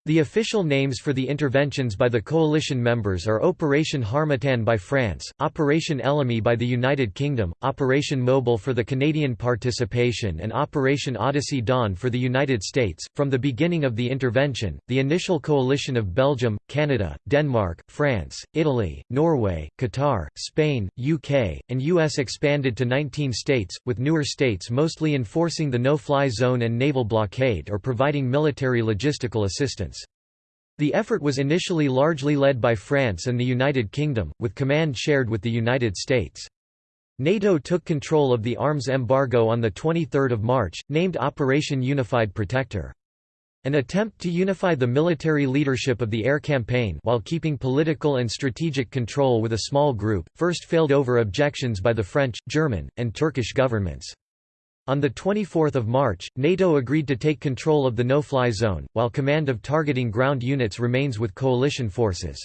The official names for the interventions by the coalition members are Operation Harmattan by France, Operation Ellamy by the United Kingdom, Operation Mobile for the Canadian participation, and Operation Odyssey Dawn for the United States. From the beginning of the intervention, the initial coalition of Belgium, Canada, Denmark, France, Italy, Norway, Qatar, Spain, UK, and US expanded to 19 states, with newer states mostly enforcing the no-fly zone and naval blockade or providing military logistical assistance. The effort was initially largely led by France and the United Kingdom, with command shared with the United States. NATO took control of the arms embargo on 23 March, named Operation Unified Protector. An attempt to unify the military leadership of the air campaign while keeping political and strategic control with a small group, first failed over objections by the French, German, and Turkish governments. On 24 March, NATO agreed to take control of the no-fly zone, while command of targeting ground units remains with coalition forces.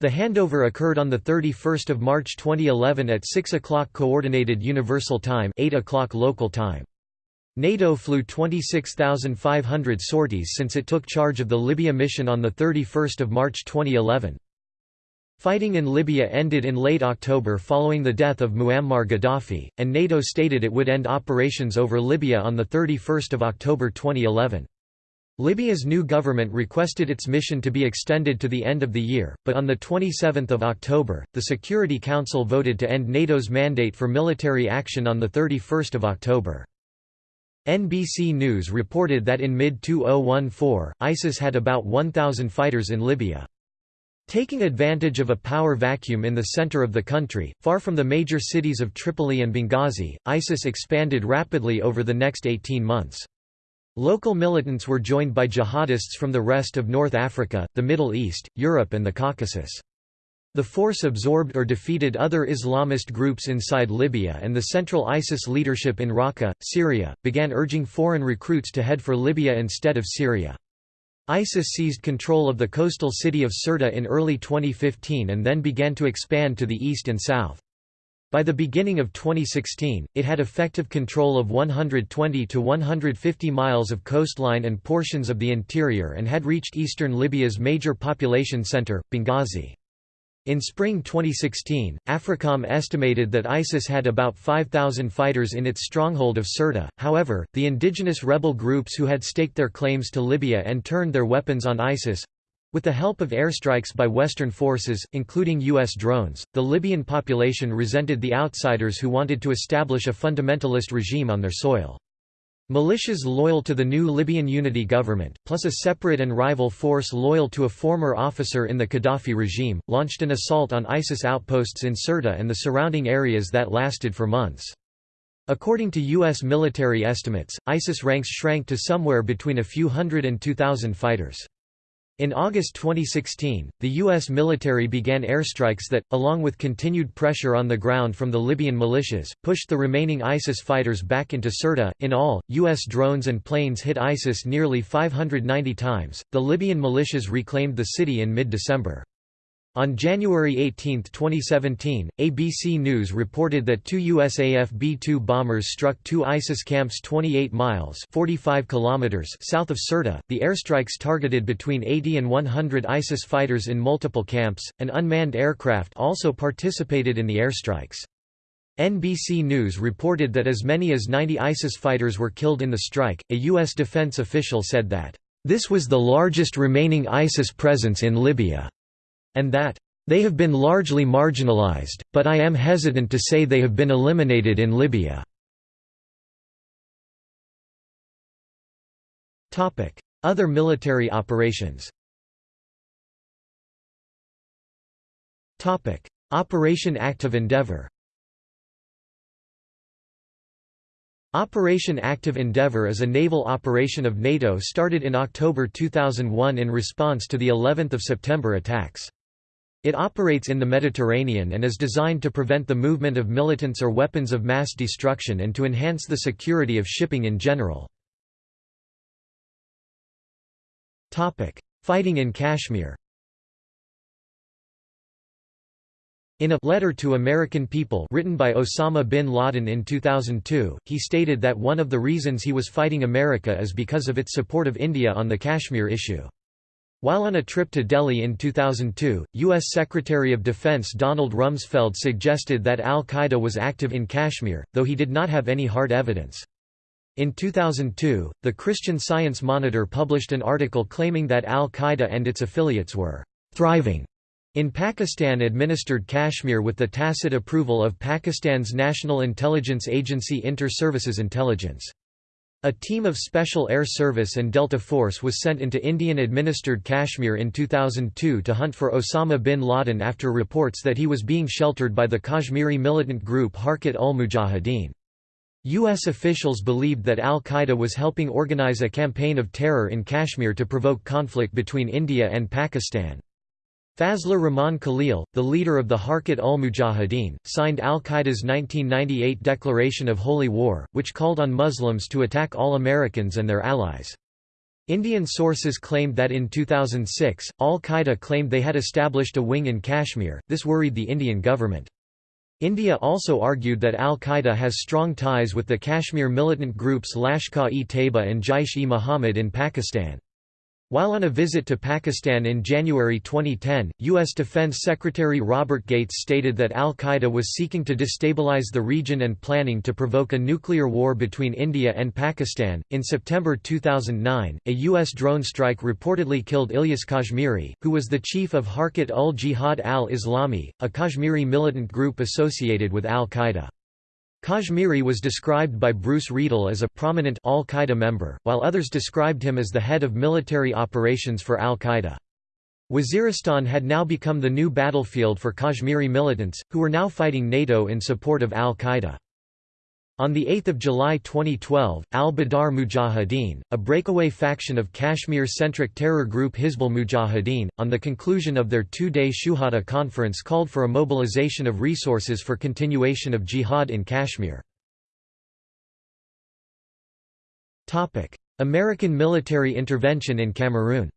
The handover occurred on 31 March 2011 at 6 o'clock Coordinated Universal Time 8 o'clock local time. NATO flew 26,500 sorties since it took charge of the Libya mission on 31 March 2011. Fighting in Libya ended in late October following the death of Muammar Gaddafi, and NATO stated it would end operations over Libya on 31 October 2011. Libya's new government requested its mission to be extended to the end of the year, but on 27 October, the Security Council voted to end NATO's mandate for military action on 31 October. NBC News reported that in mid-2014, ISIS had about 1,000 fighters in Libya. Taking advantage of a power vacuum in the center of the country, far from the major cities of Tripoli and Benghazi, ISIS expanded rapidly over the next 18 months. Local militants were joined by jihadists from the rest of North Africa, the Middle East, Europe and the Caucasus. The force absorbed or defeated other Islamist groups inside Libya and the central ISIS leadership in Raqqa, Syria, began urging foreign recruits to head for Libya instead of Syria. ISIS seized control of the coastal city of Sirte in early 2015 and then began to expand to the east and south. By the beginning of 2016, it had effective control of 120 to 150 miles of coastline and portions of the interior and had reached eastern Libya's major population center, Benghazi. In spring 2016, AFRICOM estimated that ISIS had about 5,000 fighters in its stronghold of Sirte, however, the indigenous rebel groups who had staked their claims to Libya and turned their weapons on ISIS—with the help of airstrikes by Western forces, including U.S. drones, the Libyan population resented the outsiders who wanted to establish a fundamentalist regime on their soil. Militias loyal to the new Libyan unity government, plus a separate and rival force loyal to a former officer in the Gaddafi regime, launched an assault on ISIS outposts in Sirte and the surrounding areas that lasted for months. According to U.S. military estimates, ISIS ranks shrank to somewhere between a few hundred and 2,000 fighters. In August 2016, the U.S. military began airstrikes that, along with continued pressure on the ground from the Libyan militias, pushed the remaining ISIS fighters back into Sirte. In all, U.S. drones and planes hit ISIS nearly 590 times. The Libyan militias reclaimed the city in mid December. On January 18, 2017, ABC News reported that two USAF B-2 bombers struck two ISIS camps 28 miles 45 kilometers south of Sirte. The airstrikes targeted between 80 and 100 ISIS fighters in multiple camps. An unmanned aircraft also participated in the airstrikes. NBC News reported that as many as 90 ISIS fighters were killed in the strike. A U.S. defense official said that, This was the largest remaining ISIS presence in Libya and that they have been largely marginalized, but I am hesitant to say they have been eliminated in Libya. Other military operations Operation Active Endeavour Operation Active Endeavour is a naval operation of NATO started in October 2001 in response to the 11th of September attacks. It operates in the Mediterranean and is designed to prevent the movement of militants or weapons of mass destruction and to enhance the security of shipping in general. Fighting in Kashmir In a letter to American people written by Osama bin Laden in 2002, he stated that one of the reasons he was fighting America is because of its support of India on the Kashmir issue. While on a trip to Delhi in 2002, U.S. Secretary of Defense Donald Rumsfeld suggested that al-Qaeda was active in Kashmir, though he did not have any hard evidence. In 2002, the Christian Science Monitor published an article claiming that al-Qaeda and its affiliates were «thriving» in Pakistan-administered Kashmir with the tacit approval of Pakistan's National Intelligence Agency Inter-Services Intelligence. A team of Special Air Service and Delta Force was sent into Indian-administered Kashmir in 2002 to hunt for Osama bin Laden after reports that he was being sheltered by the Kashmiri militant group Harkat ul Mujahideen. U.S. officials believed that al-Qaeda was helping organize a campaign of terror in Kashmir to provoke conflict between India and Pakistan. Fazlur Rahman Khalil, the leader of the Harkat ul Mujahideen, signed al-Qaeda's 1998 Declaration of Holy War, which called on Muslims to attack all Americans and their allies. Indian sources claimed that in 2006, al-Qaeda claimed they had established a wing in Kashmir, this worried the Indian government. India also argued that al-Qaeda has strong ties with the Kashmir militant groups Lashkar-e-Taiba and Jaish-e-Mohammed in Pakistan. While on a visit to Pakistan in January 2010, U.S. Defense Secretary Robert Gates stated that al-Qaeda was seeking to destabilize the region and planning to provoke a nuclear war between India and Pakistan. In September 2009, a U.S. drone strike reportedly killed Ilyas Kashmiri, who was the chief of Harkat ul Jihad al-Islami, a Kashmiri militant group associated with al-Qaeda. Kashmiri was described by Bruce Riedel as a prominent al-Qaeda member, while others described him as the head of military operations for al-Qaeda. Waziristan had now become the new battlefield for Kashmiri militants, who were now fighting NATO in support of al-Qaeda. On 8 July 2012, al-Badr Mujahideen, a breakaway faction of Kashmir-centric terror group Hizbul Mujahideen, on the conclusion of their two-day Shuhada conference called for a mobilization of resources for continuation of jihad in Kashmir. American military intervention in Cameroon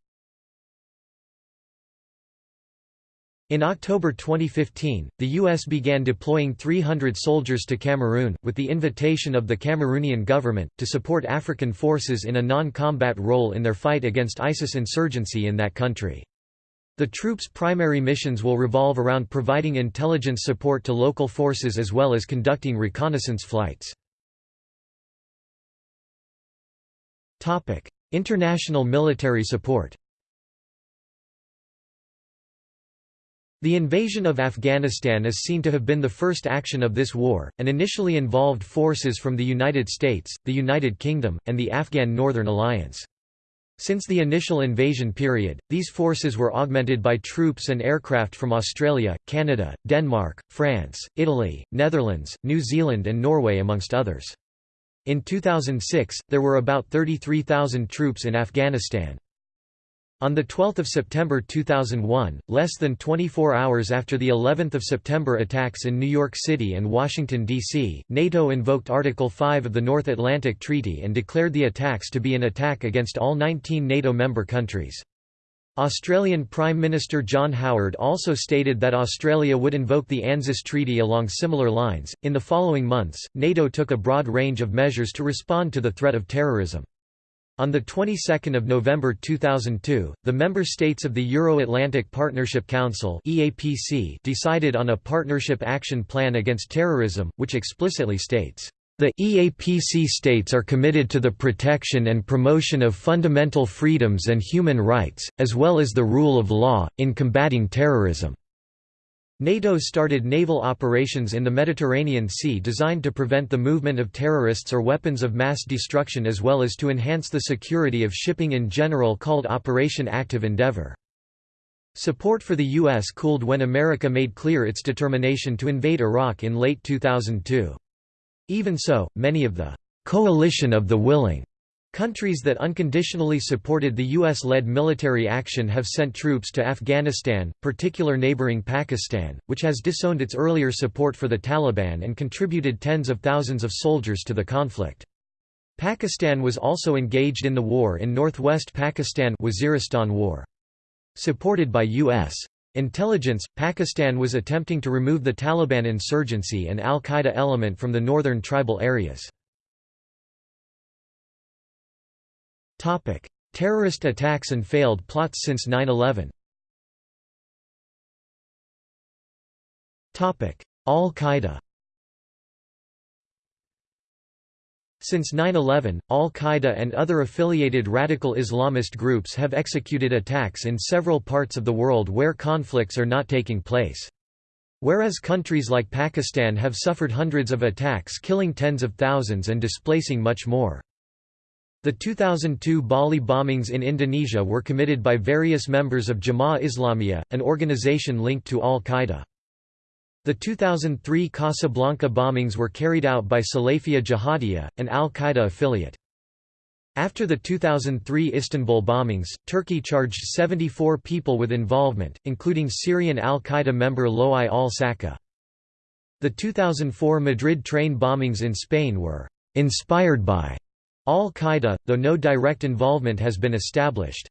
In October 2015, the U.S. began deploying 300 soldiers to Cameroon, with the invitation of the Cameroonian government, to support African forces in a non-combat role in their fight against ISIS insurgency in that country. The troops' primary missions will revolve around providing intelligence support to local forces as well as conducting reconnaissance flights. International military support The invasion of Afghanistan is seen to have been the first action of this war, and initially involved forces from the United States, the United Kingdom, and the Afghan Northern Alliance. Since the initial invasion period, these forces were augmented by troops and aircraft from Australia, Canada, Denmark, France, Italy, Netherlands, New Zealand and Norway amongst others. In 2006, there were about 33,000 troops in Afghanistan. On 12 September 2001, less than 24 hours after the 11th of September attacks in New York City and Washington, D.C., NATO invoked Article 5 of the North Atlantic Treaty and declared the attacks to be an attack against all 19 NATO member countries. Australian Prime Minister John Howard also stated that Australia would invoke the ANZUS Treaty along similar lines. In the following months, NATO took a broad range of measures to respond to the threat of terrorism. On the 22nd of November 2002, the member states of the Euro-Atlantic Partnership Council (EAPC) decided on a partnership action plan against terrorism, which explicitly states the EAPC states are committed to the protection and promotion of fundamental freedoms and human rights, as well as the rule of law, in combating terrorism. NATO started naval operations in the Mediterranean Sea designed to prevent the movement of terrorists or weapons of mass destruction as well as to enhance the security of shipping in general called Operation Active Endeavour. Support for the U.S. cooled when America made clear its determination to invade Iraq in late 2002. Even so, many of the «coalition of the willing» Countries that unconditionally supported the U.S.-led military action have sent troops to Afghanistan, particular neighboring Pakistan, which has disowned its earlier support for the Taliban and contributed tens of thousands of soldiers to the conflict. Pakistan was also engaged in the war in northwest Pakistan Waziristan War. Supported by U.S. intelligence, Pakistan was attempting to remove the Taliban insurgency and al-Qaeda element from the northern tribal areas. Terrorist attacks and failed plots since 9-11 Al-Qaeda Since 9-11, Al-Qaeda and other affiliated radical Islamist groups have executed attacks in several parts of the world where conflicts are not taking place. Whereas countries like Pakistan have suffered hundreds of attacks killing tens of thousands and displacing much more. The 2002 Bali bombings in Indonesia were committed by various members of Jamaah Islamiyah, an organization linked to Al-Qaeda. The 2003 Casablanca bombings were carried out by Salafiyah Jihadiyah, an al-Qaeda affiliate. After the 2003 Istanbul bombings, Turkey charged 74 people with involvement, including Syrian al-Qaeda member Loai al-Saka. The 2004 Madrid train bombings in Spain were «inspired by» al-Qaeda, though no direct involvement has been established.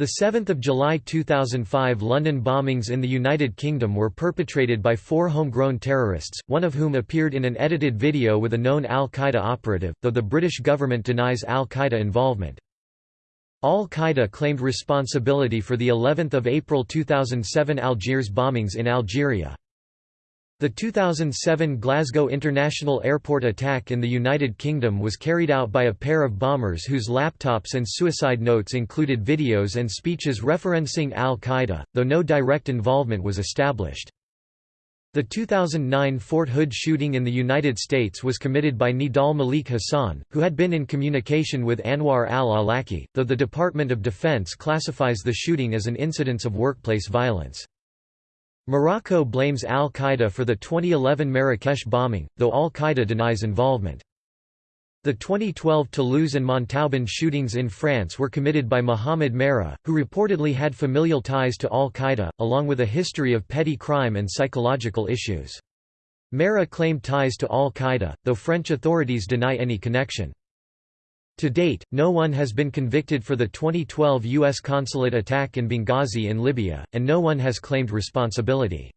The 7 July 2005 London bombings in the United Kingdom were perpetrated by four homegrown terrorists, one of whom appeared in an edited video with a known al-Qaeda operative, though the British government denies al-Qaeda involvement. Al-Qaeda claimed responsibility for the 11th of April 2007 Algiers bombings in Algeria. The 2007 Glasgow International Airport attack in the United Kingdom was carried out by a pair of bombers whose laptops and suicide notes included videos and speeches referencing al-Qaeda, though no direct involvement was established. The 2009 Fort Hood shooting in the United States was committed by Nidal Malik Hasan, who had been in communication with Anwar al-Awlaki, though the Department of Defense classifies the shooting as an incidence of workplace violence. Morocco blames al-Qaeda for the 2011 Marrakesh bombing, though al-Qaeda denies involvement. The 2012 Toulouse and Montauban shootings in France were committed by Mohamed Merah, who reportedly had familial ties to al-Qaeda, along with a history of petty crime and psychological issues. Merah claimed ties to al-Qaeda, though French authorities deny any connection. To date, no one has been convicted for the 2012 U.S. consulate attack in Benghazi in Libya, and no one has claimed responsibility.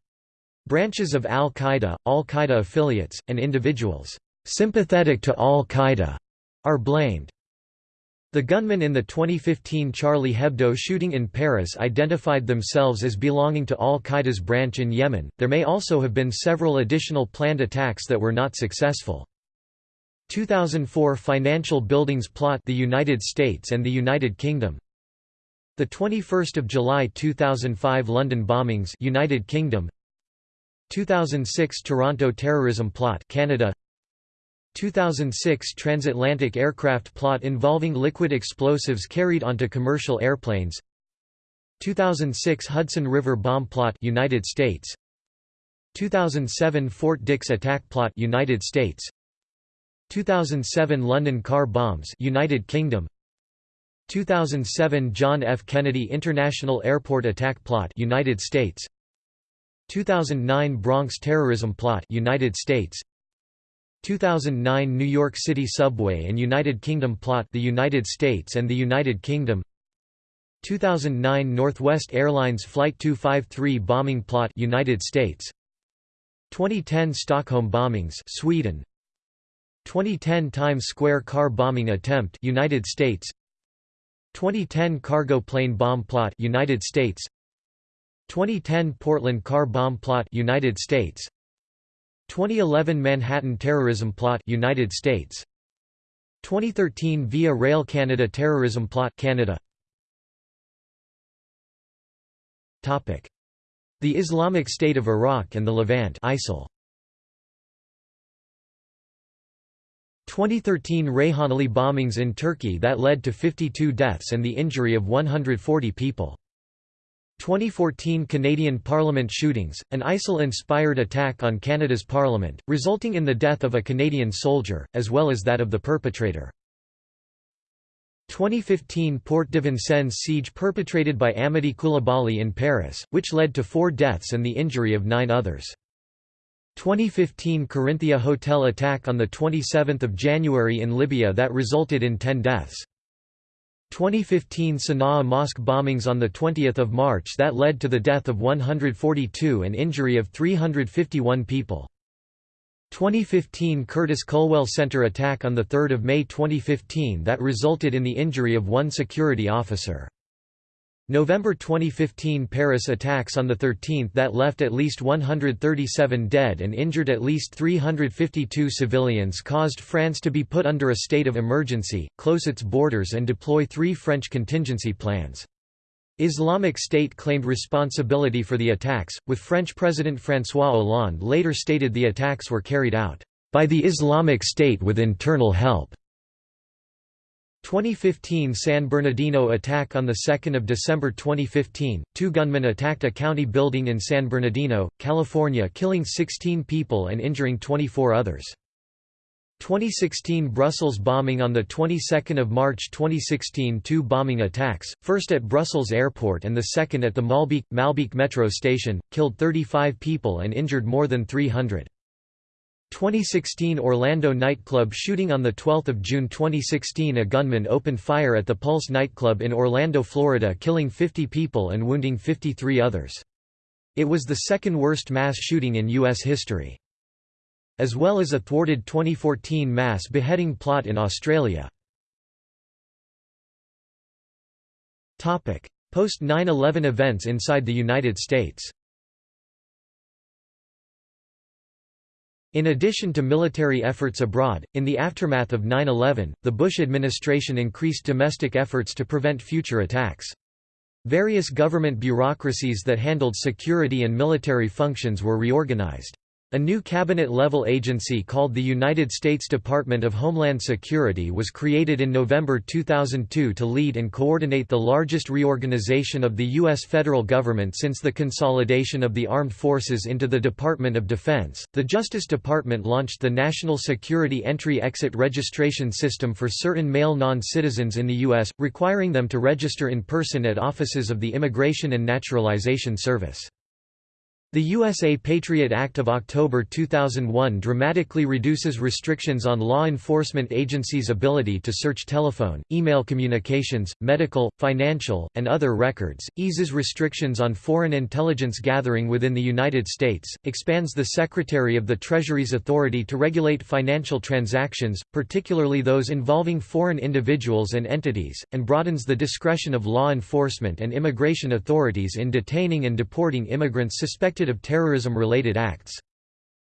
Branches of al-Qaeda, al-Qaeda affiliates, and individuals sympathetic to al-Qaeda are blamed. The gunmen in the 2015 Charlie Hebdo shooting in Paris identified themselves as belonging to al-Qaeda's branch in Yemen. There may also have been several additional planned attacks that were not successful. 2004 Financial Buildings Plot the United States and the United Kingdom. The 21st of July 2005 London bombings United Kingdom. 2006 Toronto terrorism plot Canada. 2006 transatlantic aircraft plot involving liquid explosives carried onto commercial airplanes. 2006 Hudson River bomb plot United States. 2007 Fort Dix attack plot United States 2007 London car bombs United Kingdom. 2007 John F. Kennedy International Airport attack plot United States. 2009 Bronx terrorism plot United States. 2009 New York City subway and United Kingdom plot the United States and the United Kingdom. 2009 Northwest Airlines flight 253 bombing plot United States. 2010 Stockholm bombings Sweden 2010 Times Square car bombing attempt United States. 2010 cargo plane bomb plot United States. 2010 Portland car bomb plot United States. 2011 Manhattan terrorism plot United States. 2013 Via Rail Canada terrorism plot Canada. Topic. The Islamic State of Iraq and the Levant ISIL 2013 Reyhanli bombings in Turkey that led to 52 deaths and the injury of 140 people. 2014 Canadian Parliament shootings, an ISIL-inspired attack on Canada's Parliament, resulting in the death of a Canadian soldier, as well as that of the perpetrator. 2015 Porte de Vincennes siege perpetrated by Amedy Coulibaly in Paris, which led to four deaths and the injury of nine others. 2015 Corinthia hotel attack on 27 January in Libya that resulted in 10 deaths. 2015 Sana'a mosque bombings on 20 March that led to the death of 142 and injury of 351 people. 2015 Curtis Culwell Center attack on 3 May 2015 that resulted in the injury of one security officer. November 2015 Paris attacks on the 13th that left at least 137 dead and injured at least 352 civilians caused France to be put under a state of emergency, close its borders and deploy three French contingency plans. Islamic State claimed responsibility for the attacks, with French President François Hollande later stated the attacks were carried out by the Islamic State with internal help. 2015 San Bernardino attack On 2 December 2015, two gunmen attacked a county building in San Bernardino, California killing 16 people and injuring 24 others. 2016 Brussels bombing On the 22nd of March 2016 two bombing attacks, first at Brussels airport and the second at the Maalbeek, Maalbeek metro station, killed 35 people and injured more than 300. 2016 Orlando nightclub shooting On 12 June 2016 a gunman opened fire at the Pulse nightclub in Orlando, Florida killing 50 people and wounding 53 others. It was the second worst mass shooting in U.S. history. As well as a thwarted 2014 mass beheading plot in Australia. Post 9-11 events inside the United States In addition to military efforts abroad, in the aftermath of 9-11, the Bush administration increased domestic efforts to prevent future attacks. Various government bureaucracies that handled security and military functions were reorganized. A new cabinet-level agency called the United States Department of Homeland Security was created in November 2002 to lead and coordinate the largest reorganization of the U.S. federal government since the consolidation of the armed forces into the Department of Defense. The Justice Department launched the National Security Entry-Exit Registration System for certain male non-citizens in the U.S., requiring them to register in person at offices of the Immigration and Naturalization Service. The USA Patriot Act of October 2001 dramatically reduces restrictions on law enforcement agencies' ability to search telephone, email communications, medical, financial, and other records, eases restrictions on foreign intelligence gathering within the United States, expands the Secretary of the Treasury's authority to regulate financial transactions, particularly those involving foreign individuals and entities, and broadens the discretion of law enforcement and immigration authorities in detaining and deporting immigrants suspected of terrorism-related acts.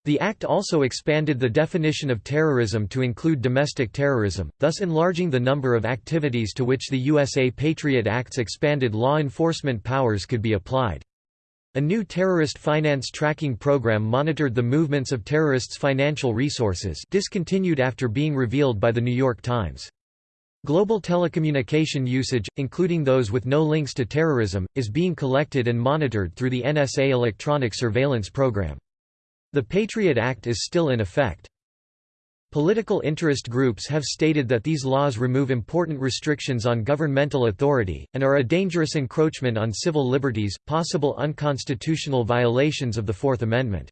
The act also expanded the definition of terrorism to include domestic terrorism, thus enlarging the number of activities to which the USA Patriot Act's expanded law enforcement powers could be applied. A new terrorist finance tracking program monitored the movements of terrorists' financial resources discontinued after being revealed by The New York Times. Global telecommunication usage, including those with no links to terrorism, is being collected and monitored through the NSA electronic surveillance program. The Patriot Act is still in effect. Political interest groups have stated that these laws remove important restrictions on governmental authority, and are a dangerous encroachment on civil liberties, possible unconstitutional violations of the Fourth Amendment.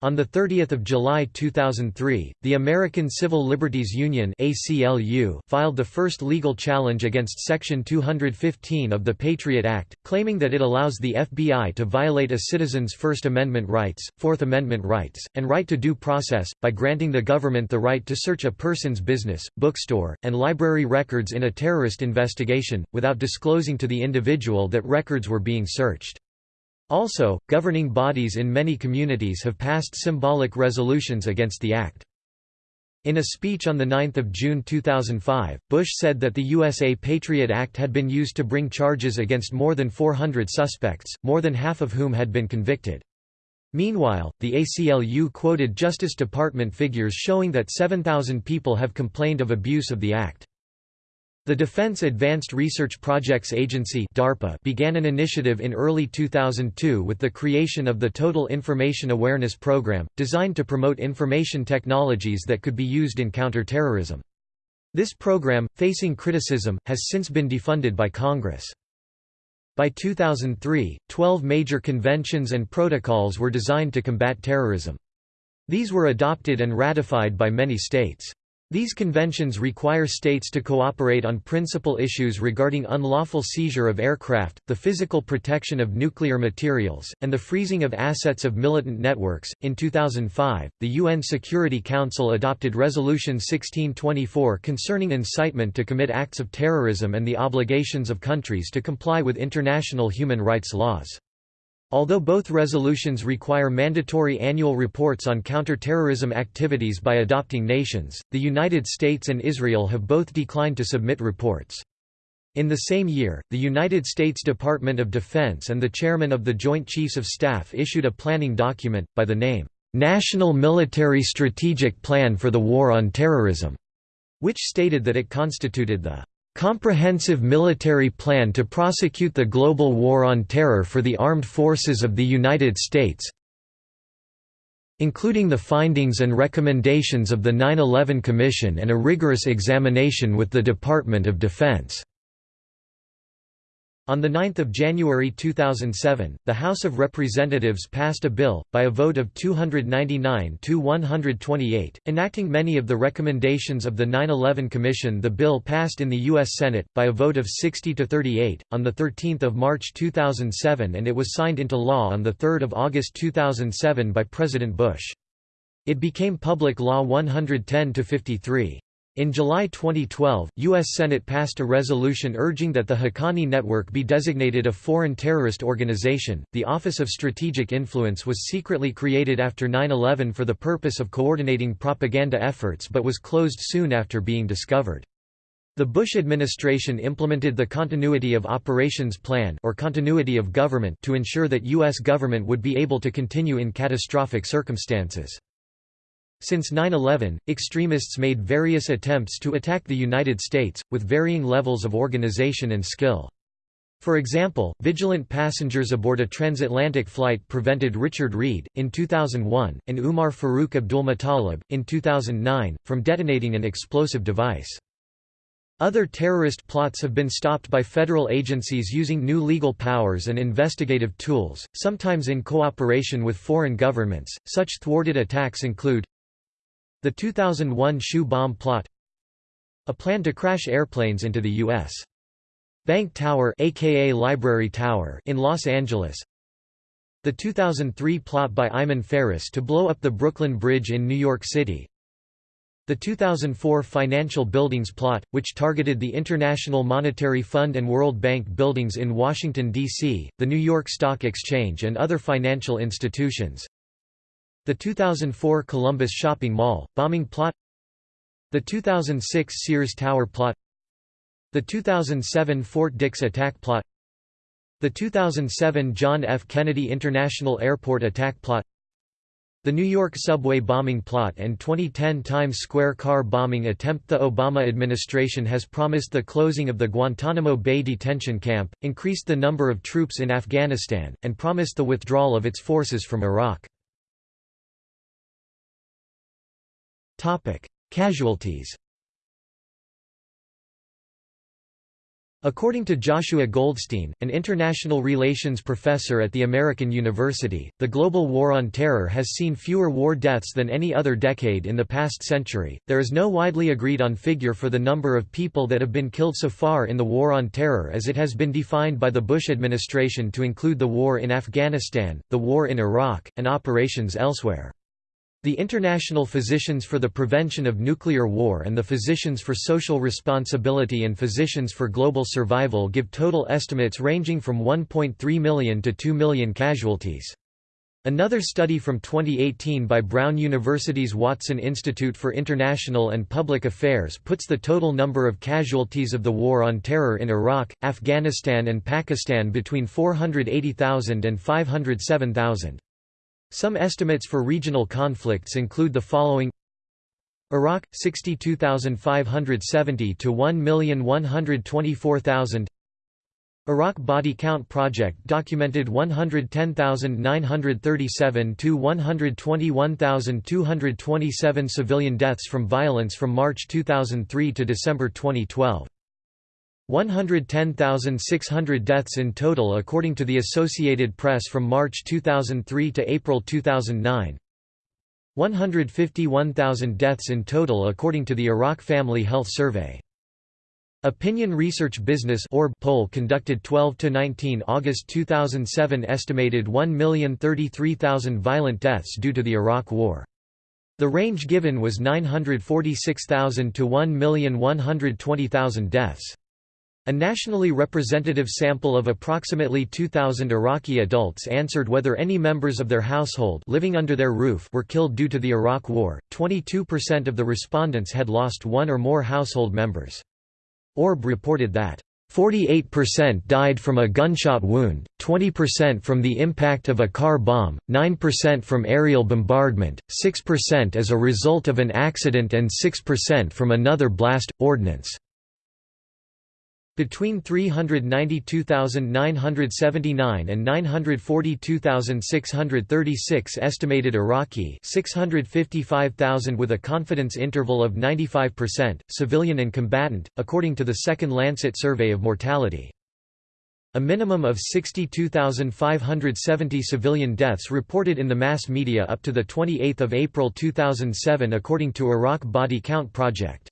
On 30 July 2003, the American Civil Liberties Union ACLU filed the first legal challenge against Section 215 of the Patriot Act, claiming that it allows the FBI to violate a citizen's First Amendment rights, Fourth Amendment rights, and right to due process, by granting the government the right to search a person's business, bookstore, and library records in a terrorist investigation, without disclosing to the individual that records were being searched. Also, governing bodies in many communities have passed symbolic resolutions against the act. In a speech on 9 June 2005, Bush said that the USA Patriot Act had been used to bring charges against more than 400 suspects, more than half of whom had been convicted. Meanwhile, the ACLU quoted Justice Department figures showing that 7,000 people have complained of abuse of the act. The Defense Advanced Research Projects Agency DARPA began an initiative in early 2002 with the creation of the Total Information Awareness Program, designed to promote information technologies that could be used in counterterrorism. This program, facing criticism, has since been defunded by Congress. By 2003, 12 major conventions and protocols were designed to combat terrorism. These were adopted and ratified by many states. These conventions require states to cooperate on principal issues regarding unlawful seizure of aircraft, the physical protection of nuclear materials, and the freezing of assets of militant networks. In 2005, the UN Security Council adopted Resolution 1624 concerning incitement to commit acts of terrorism and the obligations of countries to comply with international human rights laws. Although both resolutions require mandatory annual reports on counter-terrorism activities by adopting nations, the United States and Israel have both declined to submit reports. In the same year, the United States Department of Defense and the chairman of the Joint Chiefs of Staff issued a planning document, by the name, "'National Military Strategic Plan for the War on Terrorism", which stated that it constituted the comprehensive military plan to prosecute the global war on terror for the armed forces of the United States including the findings and recommendations of the 9-11 Commission and a rigorous examination with the Department of Defense. On 9 January 2007, the House of Representatives passed a bill, by a vote of 299 to 128, enacting many of the recommendations of the 9-11 Commission The bill passed in the U.S. Senate, by a vote of 60 to 38, on 13 March 2007 and it was signed into law on 3 August 2007 by President Bush. It became Public Law 110-53. In July 2012, U.S. Senate passed a resolution urging that the Haqqani Network be designated a foreign terrorist organization. The Office of Strategic Influence was secretly created after 9 11 for the purpose of coordinating propaganda efforts but was closed soon after being discovered. The Bush administration implemented the Continuity of Operations Plan or Continuity of Government to ensure that U.S. government would be able to continue in catastrophic circumstances. Since 9-11, extremists made various attempts to attack the United States, with varying levels of organization and skill. For example, vigilant passengers aboard a transatlantic flight prevented Richard Reid, in 2001, and Umar Farouk Abdulmutallab, in 2009, from detonating an explosive device. Other terrorist plots have been stopped by federal agencies using new legal powers and investigative tools, sometimes in cooperation with foreign governments. Such thwarted attacks include the 2001 shoe bomb plot A plan to crash airplanes into the U.S. Bank Tower aka Library Tower in Los Angeles The 2003 plot by Iyman Faris to blow up the Brooklyn Bridge in New York City the 2004 financial buildings plot, which targeted the International Monetary Fund and World Bank buildings in Washington, D.C., the New York Stock Exchange and other financial institutions the 2004 Columbus Shopping Mall, bombing plot The 2006 Sears Tower plot The 2007 Fort Dix attack plot The 2007 John F. Kennedy International Airport attack plot the New York subway bombing plot and 2010 Times Square car bombing attempt The Obama administration has promised the closing of the Guantanamo Bay detention camp, increased the number of troops in Afghanistan, and promised the withdrawal of its forces from Iraq. Casualties. According to Joshua Goldstein, an international relations professor at the American University, the global war on terror has seen fewer war deaths than any other decade in the past century. There is no widely agreed on figure for the number of people that have been killed so far in the war on terror as it has been defined by the Bush administration to include the war in Afghanistan, the war in Iraq, and operations elsewhere. The International Physicians for the Prevention of Nuclear War and the Physicians for Social Responsibility and Physicians for Global Survival give total estimates ranging from 1.3 million to 2 million casualties. Another study from 2018 by Brown University's Watson Institute for International and Public Affairs puts the total number of casualties of the War on Terror in Iraq, Afghanistan and Pakistan between 480,000 and 507,000. Some estimates for regional conflicts include the following. Iraq 62,570 to 1,124,000 Iraq Body Count Project documented 110,937 to 121,227 civilian deaths from violence from March 2003 to December 2012 110,600 deaths in total according to the Associated Press from March 2003 to April 2009 151,000 deaths in total according to the Iraq Family Health Survey. Opinion Research Business Orb poll conducted 12–19 August 2007 estimated 1,033,000 violent deaths due to the Iraq War. The range given was 946,000 to 1,120,000 deaths. A nationally representative sample of approximately 2,000 Iraqi adults answered whether any members of their household living under their roof were killed due to the Iraq War. 22% of the respondents had lost one or more household members. Orb reported that 48% died from a gunshot wound, 20% from the impact of a car bomb, 9% from aerial bombardment, 6% as a result of an accident and 6% from another blast, ordnance. Between 392,979 and 942,636 estimated Iraqi 655,000 with a confidence interval of 95%, civilian and combatant, according to the Second Lancet Survey of Mortality. A minimum of 62,570 civilian deaths reported in the mass media up to 28 April 2007 according to Iraq Body Count Project.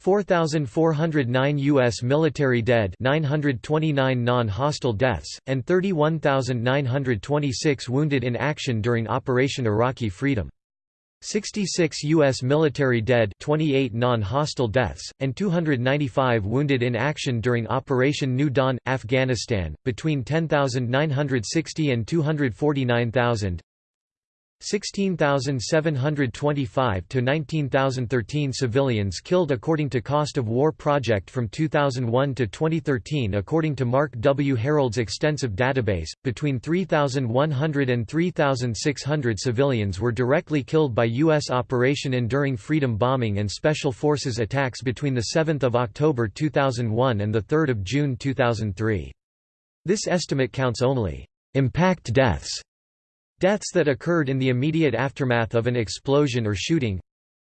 4,409 U.S. military dead 929 non-hostile deaths, and 31,926 wounded in action during Operation Iraqi Freedom. 66 U.S. military dead 28 non-hostile deaths, and 295 wounded in action during Operation New Dawn, Afghanistan, between 10,960 and 249,000 16,725 to 19,013 civilians killed according to Cost of War Project from 2001 to 2013 according to Marc W. Herold's extensive database, between 3,100 and 3,600 civilians were directly killed by U.S. Operation Enduring Freedom bombing and Special Forces attacks between 7 October 2001 and 3 June 2003. This estimate counts only impact deaths Deaths that occurred in the immediate aftermath of an explosion or shooting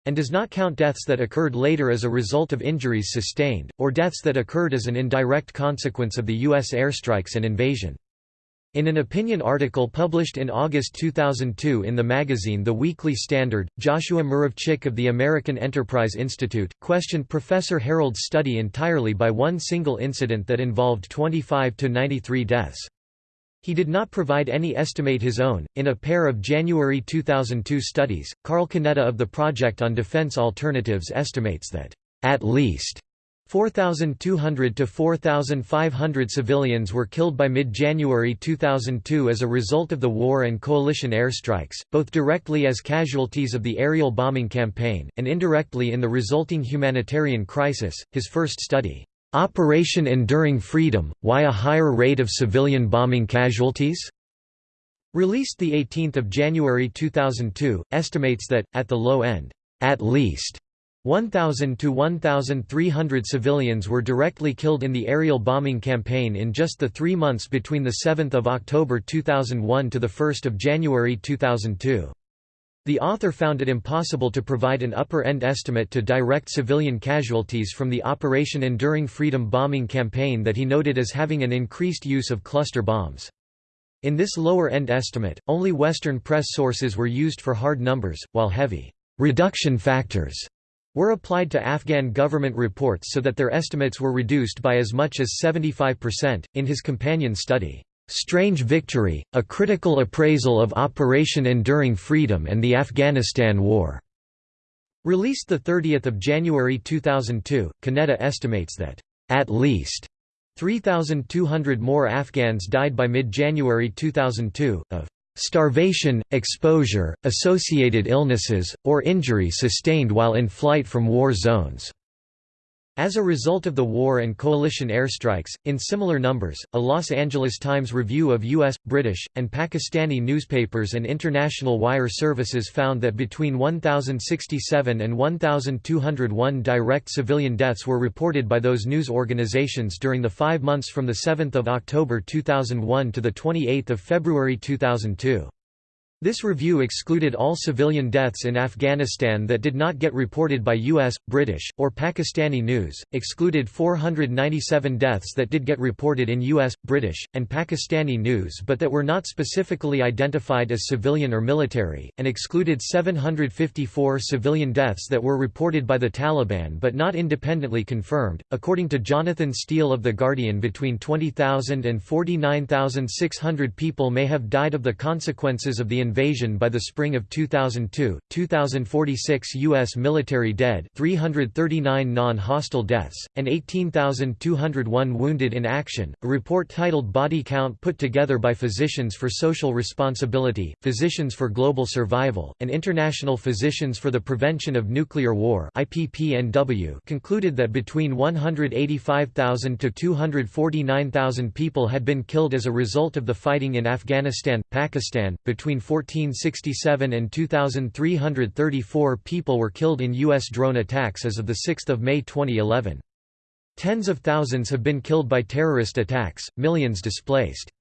and does not count deaths that occurred later as a result of injuries sustained, or deaths that occurred as an indirect consequence of the U.S. airstrikes and invasion. In an opinion article published in August 2002 in the magazine The Weekly Standard, Joshua Muravchik of the American Enterprise Institute, questioned Professor Herold's study entirely by one single incident that involved 25 to 93 deaths. He did not provide any estimate his own. In a pair of January 2002 studies, Carl Conetta of the Project on Defense Alternatives estimates that, at least 4,200 to 4,500 civilians were killed by mid-January 2002 as a result of the war and coalition airstrikes, both directly as casualties of the aerial bombing campaign, and indirectly in the resulting humanitarian crisis. His first study, Operation Enduring Freedom, Why a Higher Rate of Civilian Bombing Casualties? Released 18 January 2002, estimates that, at the low end, at least 1,000 to 1,300 civilians were directly killed in the aerial bombing campaign in just the three months between 7 October 2001 to 1 January 2002. The author found it impossible to provide an upper-end estimate to direct civilian casualties from the Operation Enduring Freedom bombing campaign that he noted as having an increased use of cluster bombs. In this lower-end estimate, only Western press sources were used for hard numbers, while heavy reduction factors were applied to Afghan government reports so that their estimates were reduced by as much as 75%. In his companion study, Strange Victory, a critical appraisal of Operation Enduring Freedom and the Afghanistan War. Released 30 January 2002, Conetta estimates that, at least 3,200 more Afghans died by mid-January 2002, of starvation, exposure, associated illnesses, or injury sustained while in flight from war zones. As a result of the war and coalition airstrikes, in similar numbers, a Los Angeles Times review of U.S., British, and Pakistani newspapers and international wire services found that between 1,067 and 1,201 direct civilian deaths were reported by those news organizations during the five months from 7 October 2001 to 28 February 2002. This review excluded all civilian deaths in Afghanistan that did not get reported by U.S., British, or Pakistani news, excluded 497 deaths that did get reported in U.S., British, and Pakistani news but that were not specifically identified as civilian or military, and excluded 754 civilian deaths that were reported by the Taliban but not independently confirmed. According to Jonathan Steele of The Guardian, between 20,000 and 49,600 people may have died of the consequences of the invasion by the spring of 2002, 2,046 U.S. military dead 339 non-hostile deaths, and 18,201 wounded in action. A report titled Body Count put together by Physicians for Social Responsibility, Physicians for Global Survival, and International Physicians for the Prevention of Nuclear War concluded that between 185,000 to 249,000 people had been killed as a result of the fighting in Afghanistan, Pakistan, between 1467 and 2,334 people were killed in U.S. drone attacks as of 6 May 2011. Tens of thousands have been killed by terrorist attacks, millions displaced.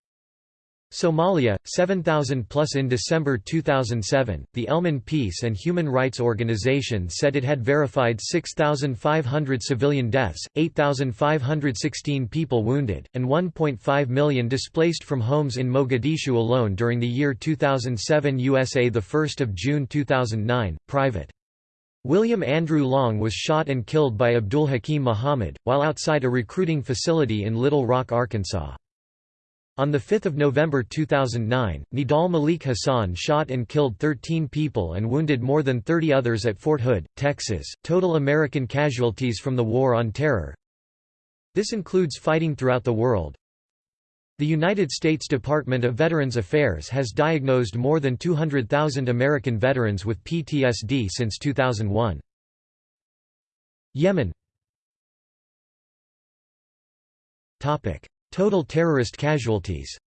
Somalia, 7,000 plus in December 2007. The Elman Peace and Human Rights Organization said it had verified 6,500 civilian deaths, 8,516 people wounded, and 1.5 million displaced from homes in Mogadishu alone during the year 2007 USA. The 1st of June 2009, Private. William Andrew Long was shot and killed by Abdul Hakim Muhammad, while outside a recruiting facility in Little Rock, Arkansas. On 5 November 2009, Nidal Malik Hasan shot and killed 13 people and wounded more than 30 others at Fort Hood, Texas. Total American casualties from the War on Terror. This includes fighting throughout the world. The United States Department of Veterans Affairs has diagnosed more than 200,000 American veterans with PTSD since 2001. Yemen Topic Total terrorist casualties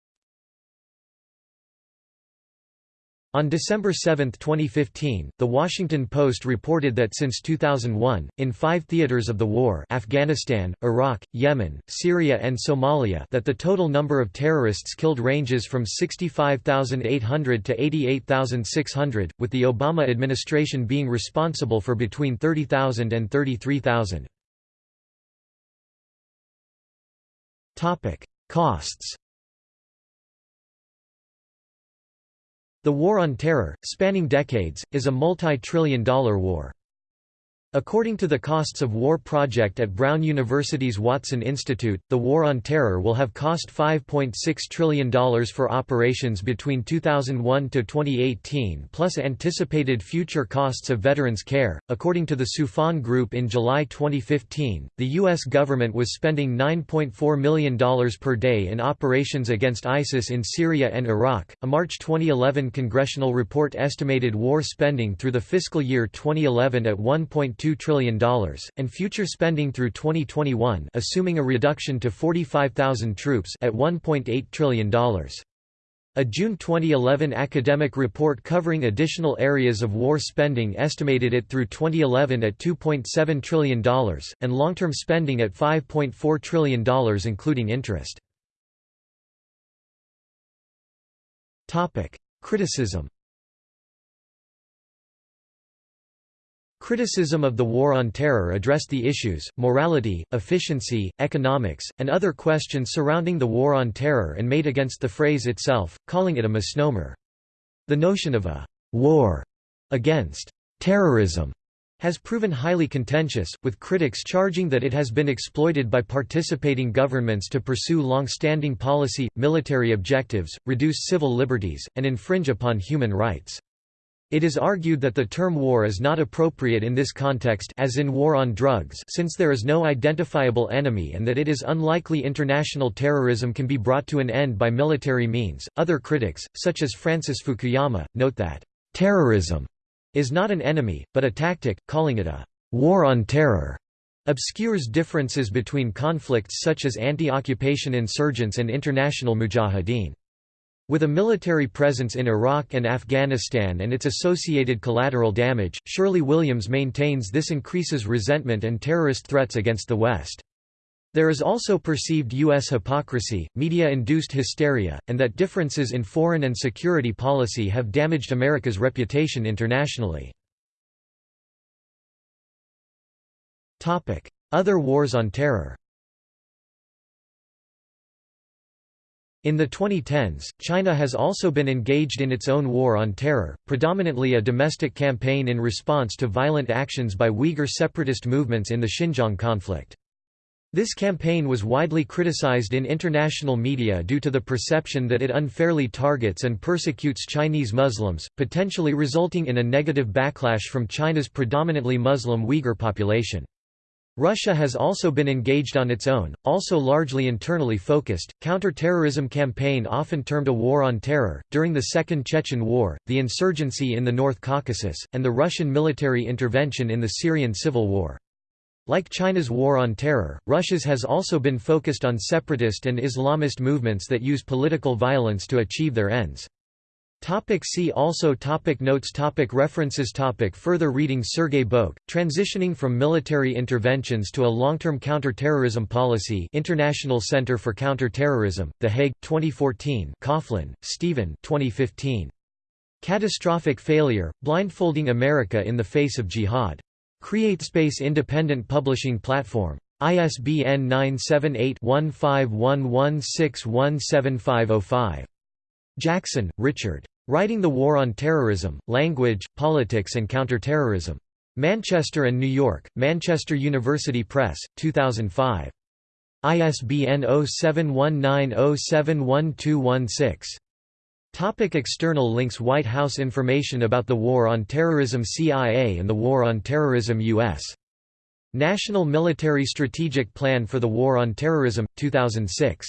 On December 7, 2015, The Washington Post reported that since 2001, in five theaters of the war Afghanistan, Iraq, Yemen, Syria and Somalia that the total number of terrorists killed ranges from 65,800 to 88,600, with the Obama administration being responsible for between 30,000 and 33,000. Topic: Costs. The War on Terror, spanning decades, is a multi-trillion dollar war. According to the Costs of War project at Brown University's Watson Institute, the War on Terror will have cost $5.6 trillion for operations between 2001 to 2018 plus anticipated future costs of veterans care. According to the Soufan Group in July 2015, the U.S. government was spending $9.4 million per day in operations against ISIS in Syria and Iraq. A March 2011 congressional report estimated war spending through the fiscal year 2011 at 1.2 $2 trillion, and future spending through 2021 assuming a reduction to 45,000 troops at $1.8 trillion. A June 2011 academic report covering additional areas of war spending estimated it through 2011 at $2.7 trillion, and long-term spending at $5.4 trillion including interest. Criticism Criticism of the War on Terror addressed the issues, morality, efficiency, economics, and other questions surrounding the War on Terror and made against the phrase itself, calling it a misnomer. The notion of a «war» against «terrorism» has proven highly contentious, with critics charging that it has been exploited by participating governments to pursue long-standing policy, military objectives, reduce civil liberties, and infringe upon human rights. It is argued that the term war is not appropriate in this context as in war on drugs since there is no identifiable enemy and that it is unlikely international terrorism can be brought to an end by military means. Other critics, such as Francis Fukuyama, note that terrorism is not an enemy, but a tactic, calling it a war on terror obscures differences between conflicts such as anti-occupation insurgents and international mujahideen. With a military presence in Iraq and Afghanistan and its associated collateral damage, Shirley Williams maintains this increases resentment and terrorist threats against the West. There is also perceived U.S. hypocrisy, media-induced hysteria, and that differences in foreign and security policy have damaged America's reputation internationally. Other wars on terror In the 2010s, China has also been engaged in its own war on terror, predominantly a domestic campaign in response to violent actions by Uyghur separatist movements in the Xinjiang conflict. This campaign was widely criticized in international media due to the perception that it unfairly targets and persecutes Chinese Muslims, potentially resulting in a negative backlash from China's predominantly Muslim Uyghur population. Russia has also been engaged on its own, also largely internally focused, counter-terrorism campaign often termed a war on terror, during the Second Chechen War, the insurgency in the North Caucasus, and the Russian military intervention in the Syrian civil war. Like China's war on terror, Russia's has also been focused on separatist and Islamist movements that use political violence to achieve their ends. Topic see also topic Notes topic References topic Further reading Sergei Boeke, Transitioning from Military Interventions to a Long-Term Counterterrorism Policy International Center for Counter-Terrorism, The Hague, 2014 Coughlin, Stephen 2015. Catastrophic Failure, Blindfolding America in the Face of Jihad. CreateSpace Independent Publishing Platform. ISBN 978-1511617505. Jackson, Richard. Writing the War on Terrorism, Language, Politics and Counterterrorism. Manchester and New York, Manchester University Press, 2005. ISBN 0719071216. Topic external links White House information about the War on Terrorism CIA and the War on Terrorism U.S. National Military Strategic Plan for the War on Terrorism, 2006